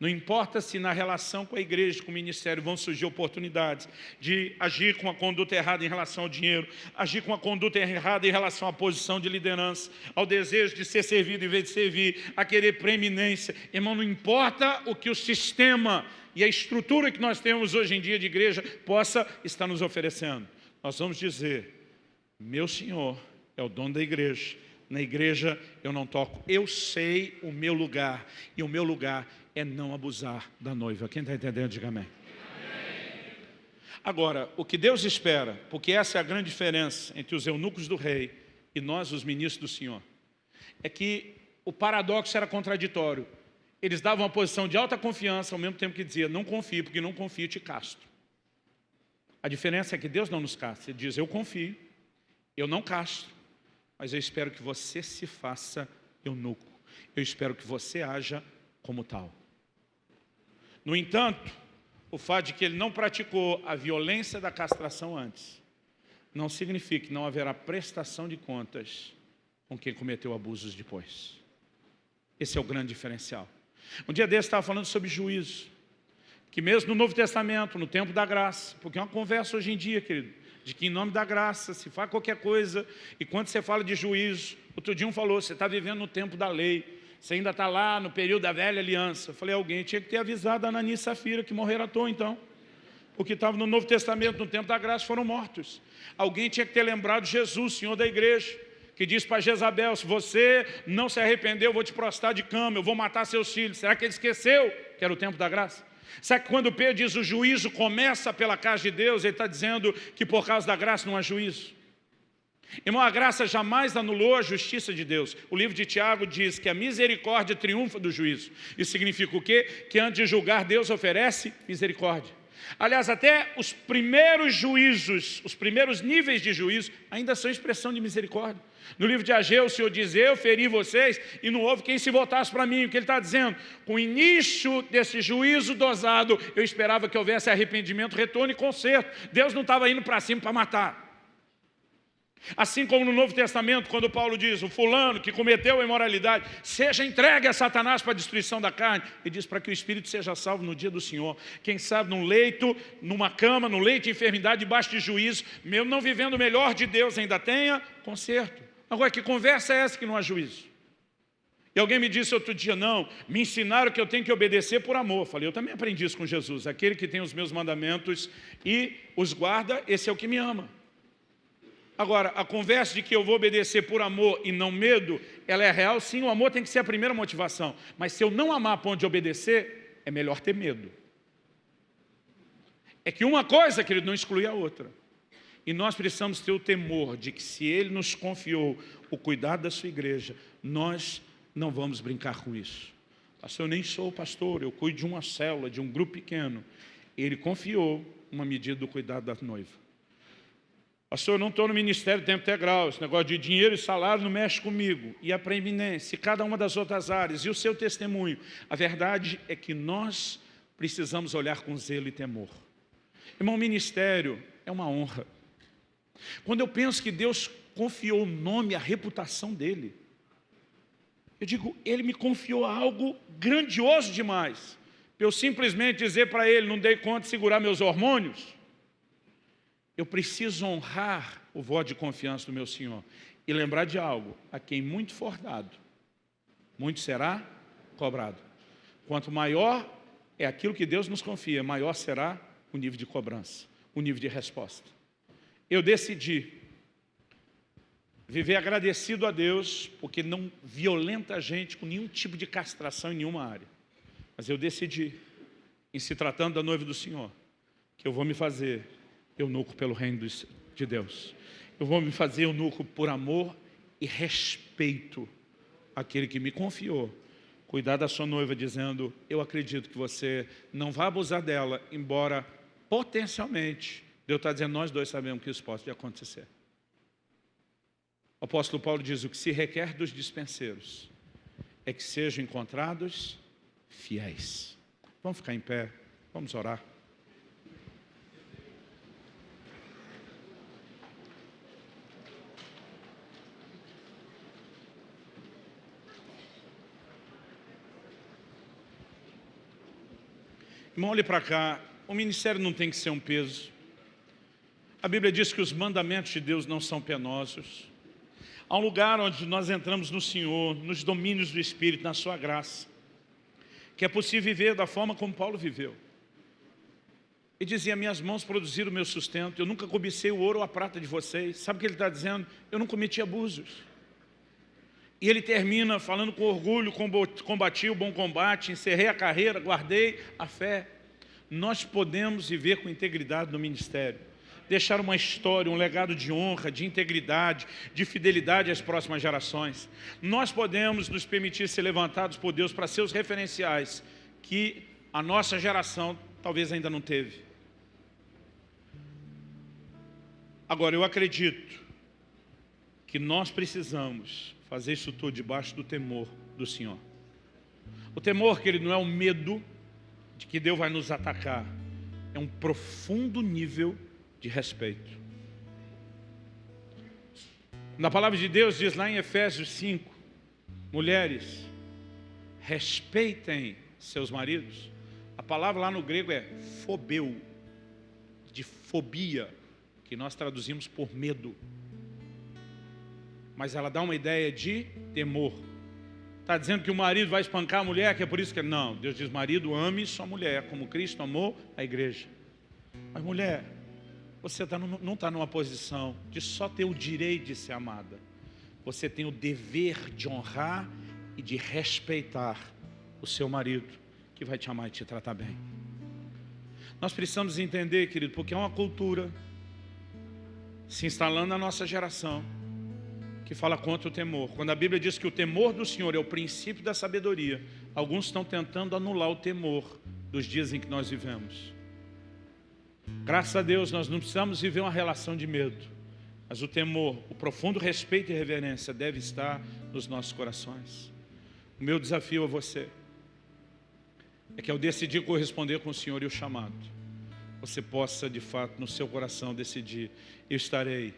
Não importa se na relação com a igreja, com o ministério, vão surgir oportunidades de agir com a conduta errada em relação ao dinheiro, agir com a conduta errada em relação à posição de liderança, ao desejo de ser servido em vez de servir, a querer preeminência. Irmão, não importa o que o sistema e a estrutura que nós temos hoje em dia de igreja possa estar nos oferecendo. Nós vamos dizer, meu Senhor é o dono da igreja, na igreja eu não toco, eu sei o meu lugar, e o meu lugar é não abusar da noiva. Quem está entendendo, diga amém. Agora, o que Deus espera, porque essa é a grande diferença entre os eunucos do rei e nós, os ministros do Senhor, é que o paradoxo era contraditório. Eles davam uma posição de alta confiança, ao mesmo tempo que dizia, não confio, porque não confio, te casto. A diferença é que Deus não nos casta. Ele diz, eu confio, eu não casto, mas eu espero que você se faça eunuco. Eu espero que você haja como tal. No entanto, o fato de que ele não praticou a violência da castração antes, não significa que não haverá prestação de contas com quem cometeu abusos depois. Esse é o grande diferencial. Um dia desse estava falando sobre juízo, que mesmo no Novo Testamento, no tempo da graça, porque é uma conversa hoje em dia, querido, de que em nome da graça se faz qualquer coisa, e quando você fala de juízo, outro dia um falou, você está vivendo no tempo da lei, você ainda está lá no período da velha aliança. Eu falei, alguém tinha que ter avisado a Anani e Safira que morreram à toa então. Porque estavam no Novo Testamento, no tempo da graça, foram mortos. Alguém tinha que ter lembrado Jesus, Senhor da igreja, que diz para Jezabel, se você não se arrependeu, eu vou te prostrar de cama, eu vou matar seus filhos. Será que ele esqueceu que era o tempo da graça? Será que quando Pedro diz o juízo começa pela casa de Deus, ele está dizendo que por causa da graça não há juízo? Irmão, a graça jamais anulou a justiça de Deus. O livro de Tiago diz que a misericórdia triunfa do juízo. Isso significa o quê? Que antes de julgar, Deus oferece misericórdia. Aliás, até os primeiros juízos, os primeiros níveis de juízo, ainda são expressão de misericórdia. No livro de Ageu, o Senhor diz, eu feri vocês e não houve quem se voltasse para mim. O que ele está dizendo? Com o início desse juízo dosado, eu esperava que houvesse arrependimento, retorno e conserto. Deus não estava indo para cima para matar. Assim como no Novo Testamento, quando Paulo diz, o fulano que cometeu a imoralidade, seja entregue a Satanás para a destruição da carne, ele diz para que o Espírito seja salvo no dia do Senhor. Quem sabe num leito, numa cama, no leito de enfermidade, debaixo de juízo, mesmo não vivendo o melhor de Deus, ainda tenha conserto. Agora, que conversa é essa que não há juízo? E alguém me disse outro dia, não, me ensinaram que eu tenho que obedecer por amor. Falei, eu também aprendi isso com Jesus. Aquele que tem os meus mandamentos e os guarda, esse é o que me ama. Agora, a conversa de que eu vou obedecer por amor e não medo, ela é real, sim, o amor tem que ser a primeira motivação. Mas se eu não amar a ponto de obedecer, é melhor ter medo. É que uma coisa, querido, não exclui a outra. E nós precisamos ter o temor de que se Ele nos confiou o cuidado da sua igreja, nós não vamos brincar com isso. Pastor, eu nem sou pastor, eu cuido de uma célula, de um grupo pequeno. Ele confiou uma medida do cuidado da noiva. Pastor, eu não estou no ministério tempo integral, esse negócio de dinheiro e salário não mexe comigo. E a preeminência, cada uma das outras áreas, e o seu testemunho. A verdade é que nós precisamos olhar com zelo e temor. Irmão, ministério é uma honra. Quando eu penso que Deus confiou o nome, a reputação dele, eu digo, ele me confiou algo grandioso demais. Eu simplesmente dizer para ele, não dei conta de segurar meus hormônios. Eu preciso honrar o voto de confiança do meu Senhor. E lembrar de algo, a quem muito for dado, muito será cobrado. Quanto maior é aquilo que Deus nos confia, maior será o nível de cobrança, o nível de resposta eu decidi viver agradecido a Deus, porque não violenta a gente com nenhum tipo de castração em nenhuma área. Mas eu decidi, em se tratando da noiva do Senhor, que eu vou me fazer eunuco pelo reino de Deus. Eu vou me fazer eunuco por amor e respeito àquele que me confiou. Cuidar da sua noiva dizendo, eu acredito que você não vai abusar dela, embora potencialmente Deus está dizendo, nós dois sabemos que isso pode acontecer. O apóstolo Paulo diz, o que se requer dos dispenseiros é que sejam encontrados fiéis. Vamos ficar em pé, vamos orar. Irmão, olhe para cá, o ministério não tem que ser um peso. A Bíblia diz que os mandamentos de Deus não são penosos. Há um lugar onde nós entramos no Senhor, nos domínios do Espírito, na sua graça. Que é possível viver da forma como Paulo viveu. Ele dizia, minhas mãos produziram o meu sustento, eu nunca cobicei o ouro ou a prata de vocês. Sabe o que ele está dizendo? Eu não cometi abusos. E ele termina falando com orgulho, combati o bom combate, encerrei a carreira, guardei a fé. Nós podemos viver com integridade no ministério deixar uma história, um legado de honra, de integridade, de fidelidade às próximas gerações. Nós podemos nos permitir ser levantados por Deus para seus referenciais, que a nossa geração talvez ainda não teve. Agora, eu acredito que nós precisamos fazer isso tudo debaixo do temor do Senhor. O temor, que ele não é o medo de que Deus vai nos atacar, é um profundo nível de respeito. Na palavra de Deus diz lá em Efésios 5, mulheres, respeitem seus maridos. A palavra lá no grego é fobeu, de fobia, que nós traduzimos por medo. Mas ela dá uma ideia de temor. Está dizendo que o marido vai espancar a mulher, que é por isso que... Não, Deus diz, marido, ame sua mulher, como Cristo amou a igreja. Mas mulher, você tá, não está numa posição de só ter o direito de ser amada. Você tem o dever de honrar e de respeitar o seu marido, que vai te amar e te tratar bem. Nós precisamos entender, querido, porque é uma cultura se instalando na nossa geração que fala contra o temor. Quando a Bíblia diz que o temor do Senhor é o princípio da sabedoria, alguns estão tentando anular o temor dos dias em que nós vivemos. Graças a Deus, nós não precisamos viver uma relação de medo, mas o temor, o profundo respeito e reverência deve estar nos nossos corações. O meu desafio a você é que ao decidir corresponder com o Senhor e o chamado, você possa, de fato, no seu coração decidir, eu estarei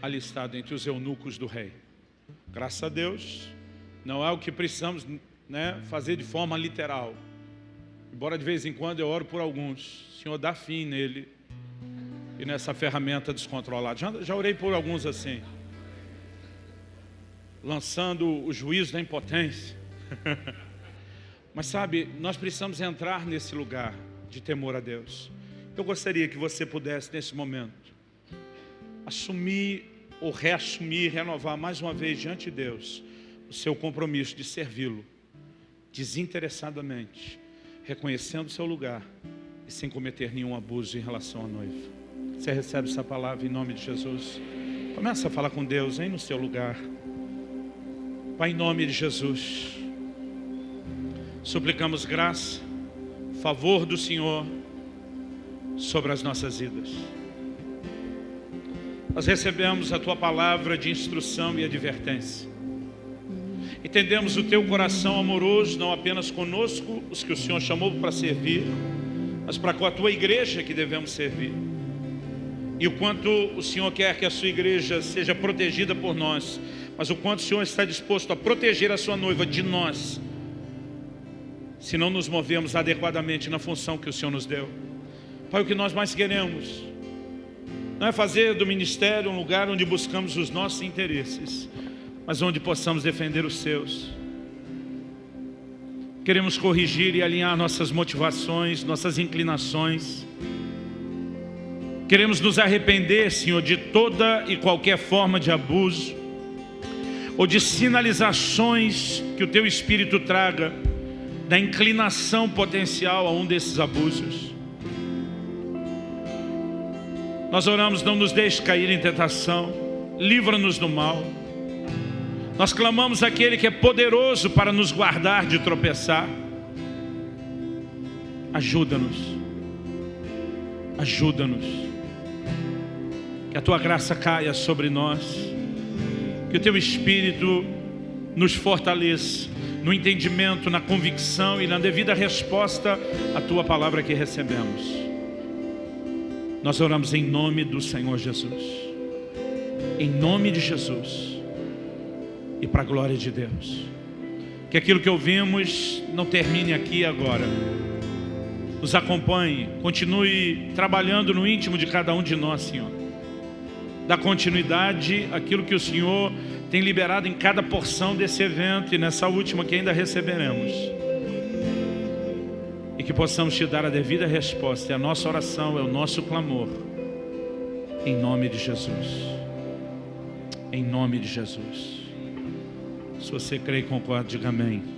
alistado entre os eunucos do rei. Graças a Deus, não é o que precisamos né, fazer de forma literal. Embora de vez em quando eu oro por alguns, Senhor dá fim nele e nessa ferramenta descontrolada. Já, já orei por alguns assim, lançando o juízo da impotência. Mas sabe, nós precisamos entrar nesse lugar de temor a Deus. Eu gostaria que você pudesse, nesse momento, assumir ou reassumir, renovar mais uma vez diante de Deus o seu compromisso de servi-lo desinteressadamente, reconhecendo o seu lugar e sem cometer nenhum abuso em relação à noiva. Você recebe essa palavra em nome de Jesus? Começa a falar com Deus aí no seu lugar. Pai, em nome de Jesus, suplicamos graça, favor do Senhor sobre as nossas vidas. Nós recebemos a Tua palavra de instrução e advertência. Entendemos o Teu coração amoroso, não apenas conosco, os que o Senhor chamou para servir, mas para com a Tua igreja que devemos servir. E o quanto o Senhor quer que a Sua igreja seja protegida por nós, mas o quanto o Senhor está disposto a proteger a Sua noiva de nós, se não nos movemos adequadamente na função que o Senhor nos deu. Pai, o que nós mais queremos não é fazer do ministério um lugar onde buscamos os nossos interesses, mas onde possamos defender os seus. Queremos corrigir e alinhar nossas motivações, nossas inclinações. Queremos nos arrepender, Senhor, de toda e qualquer forma de abuso ou de sinalizações que o Teu Espírito traga da inclinação potencial a um desses abusos. Nós oramos, não nos deixe cair em tentação, livra-nos do mal. Nós clamamos aquele que é poderoso para nos guardar de tropeçar. Ajuda-nos, ajuda-nos. Que a Tua graça caia sobre nós, que o Teu Espírito nos fortaleça no entendimento, na convicção e na devida resposta à Tua palavra que recebemos. Nós oramos em nome do Senhor Jesus. Em nome de Jesus. E para a glória de Deus. Que aquilo que ouvimos não termine aqui agora. Nos acompanhe, continue trabalhando no íntimo de cada um de nós, Senhor. Dá continuidade àquilo que o Senhor tem liberado em cada porção desse evento e nessa última que ainda receberemos. E que possamos te dar a devida resposta. E a nossa oração é o nosso clamor. Em nome de Jesus. Em nome de Jesus. Se você crê e concorda, diga amém.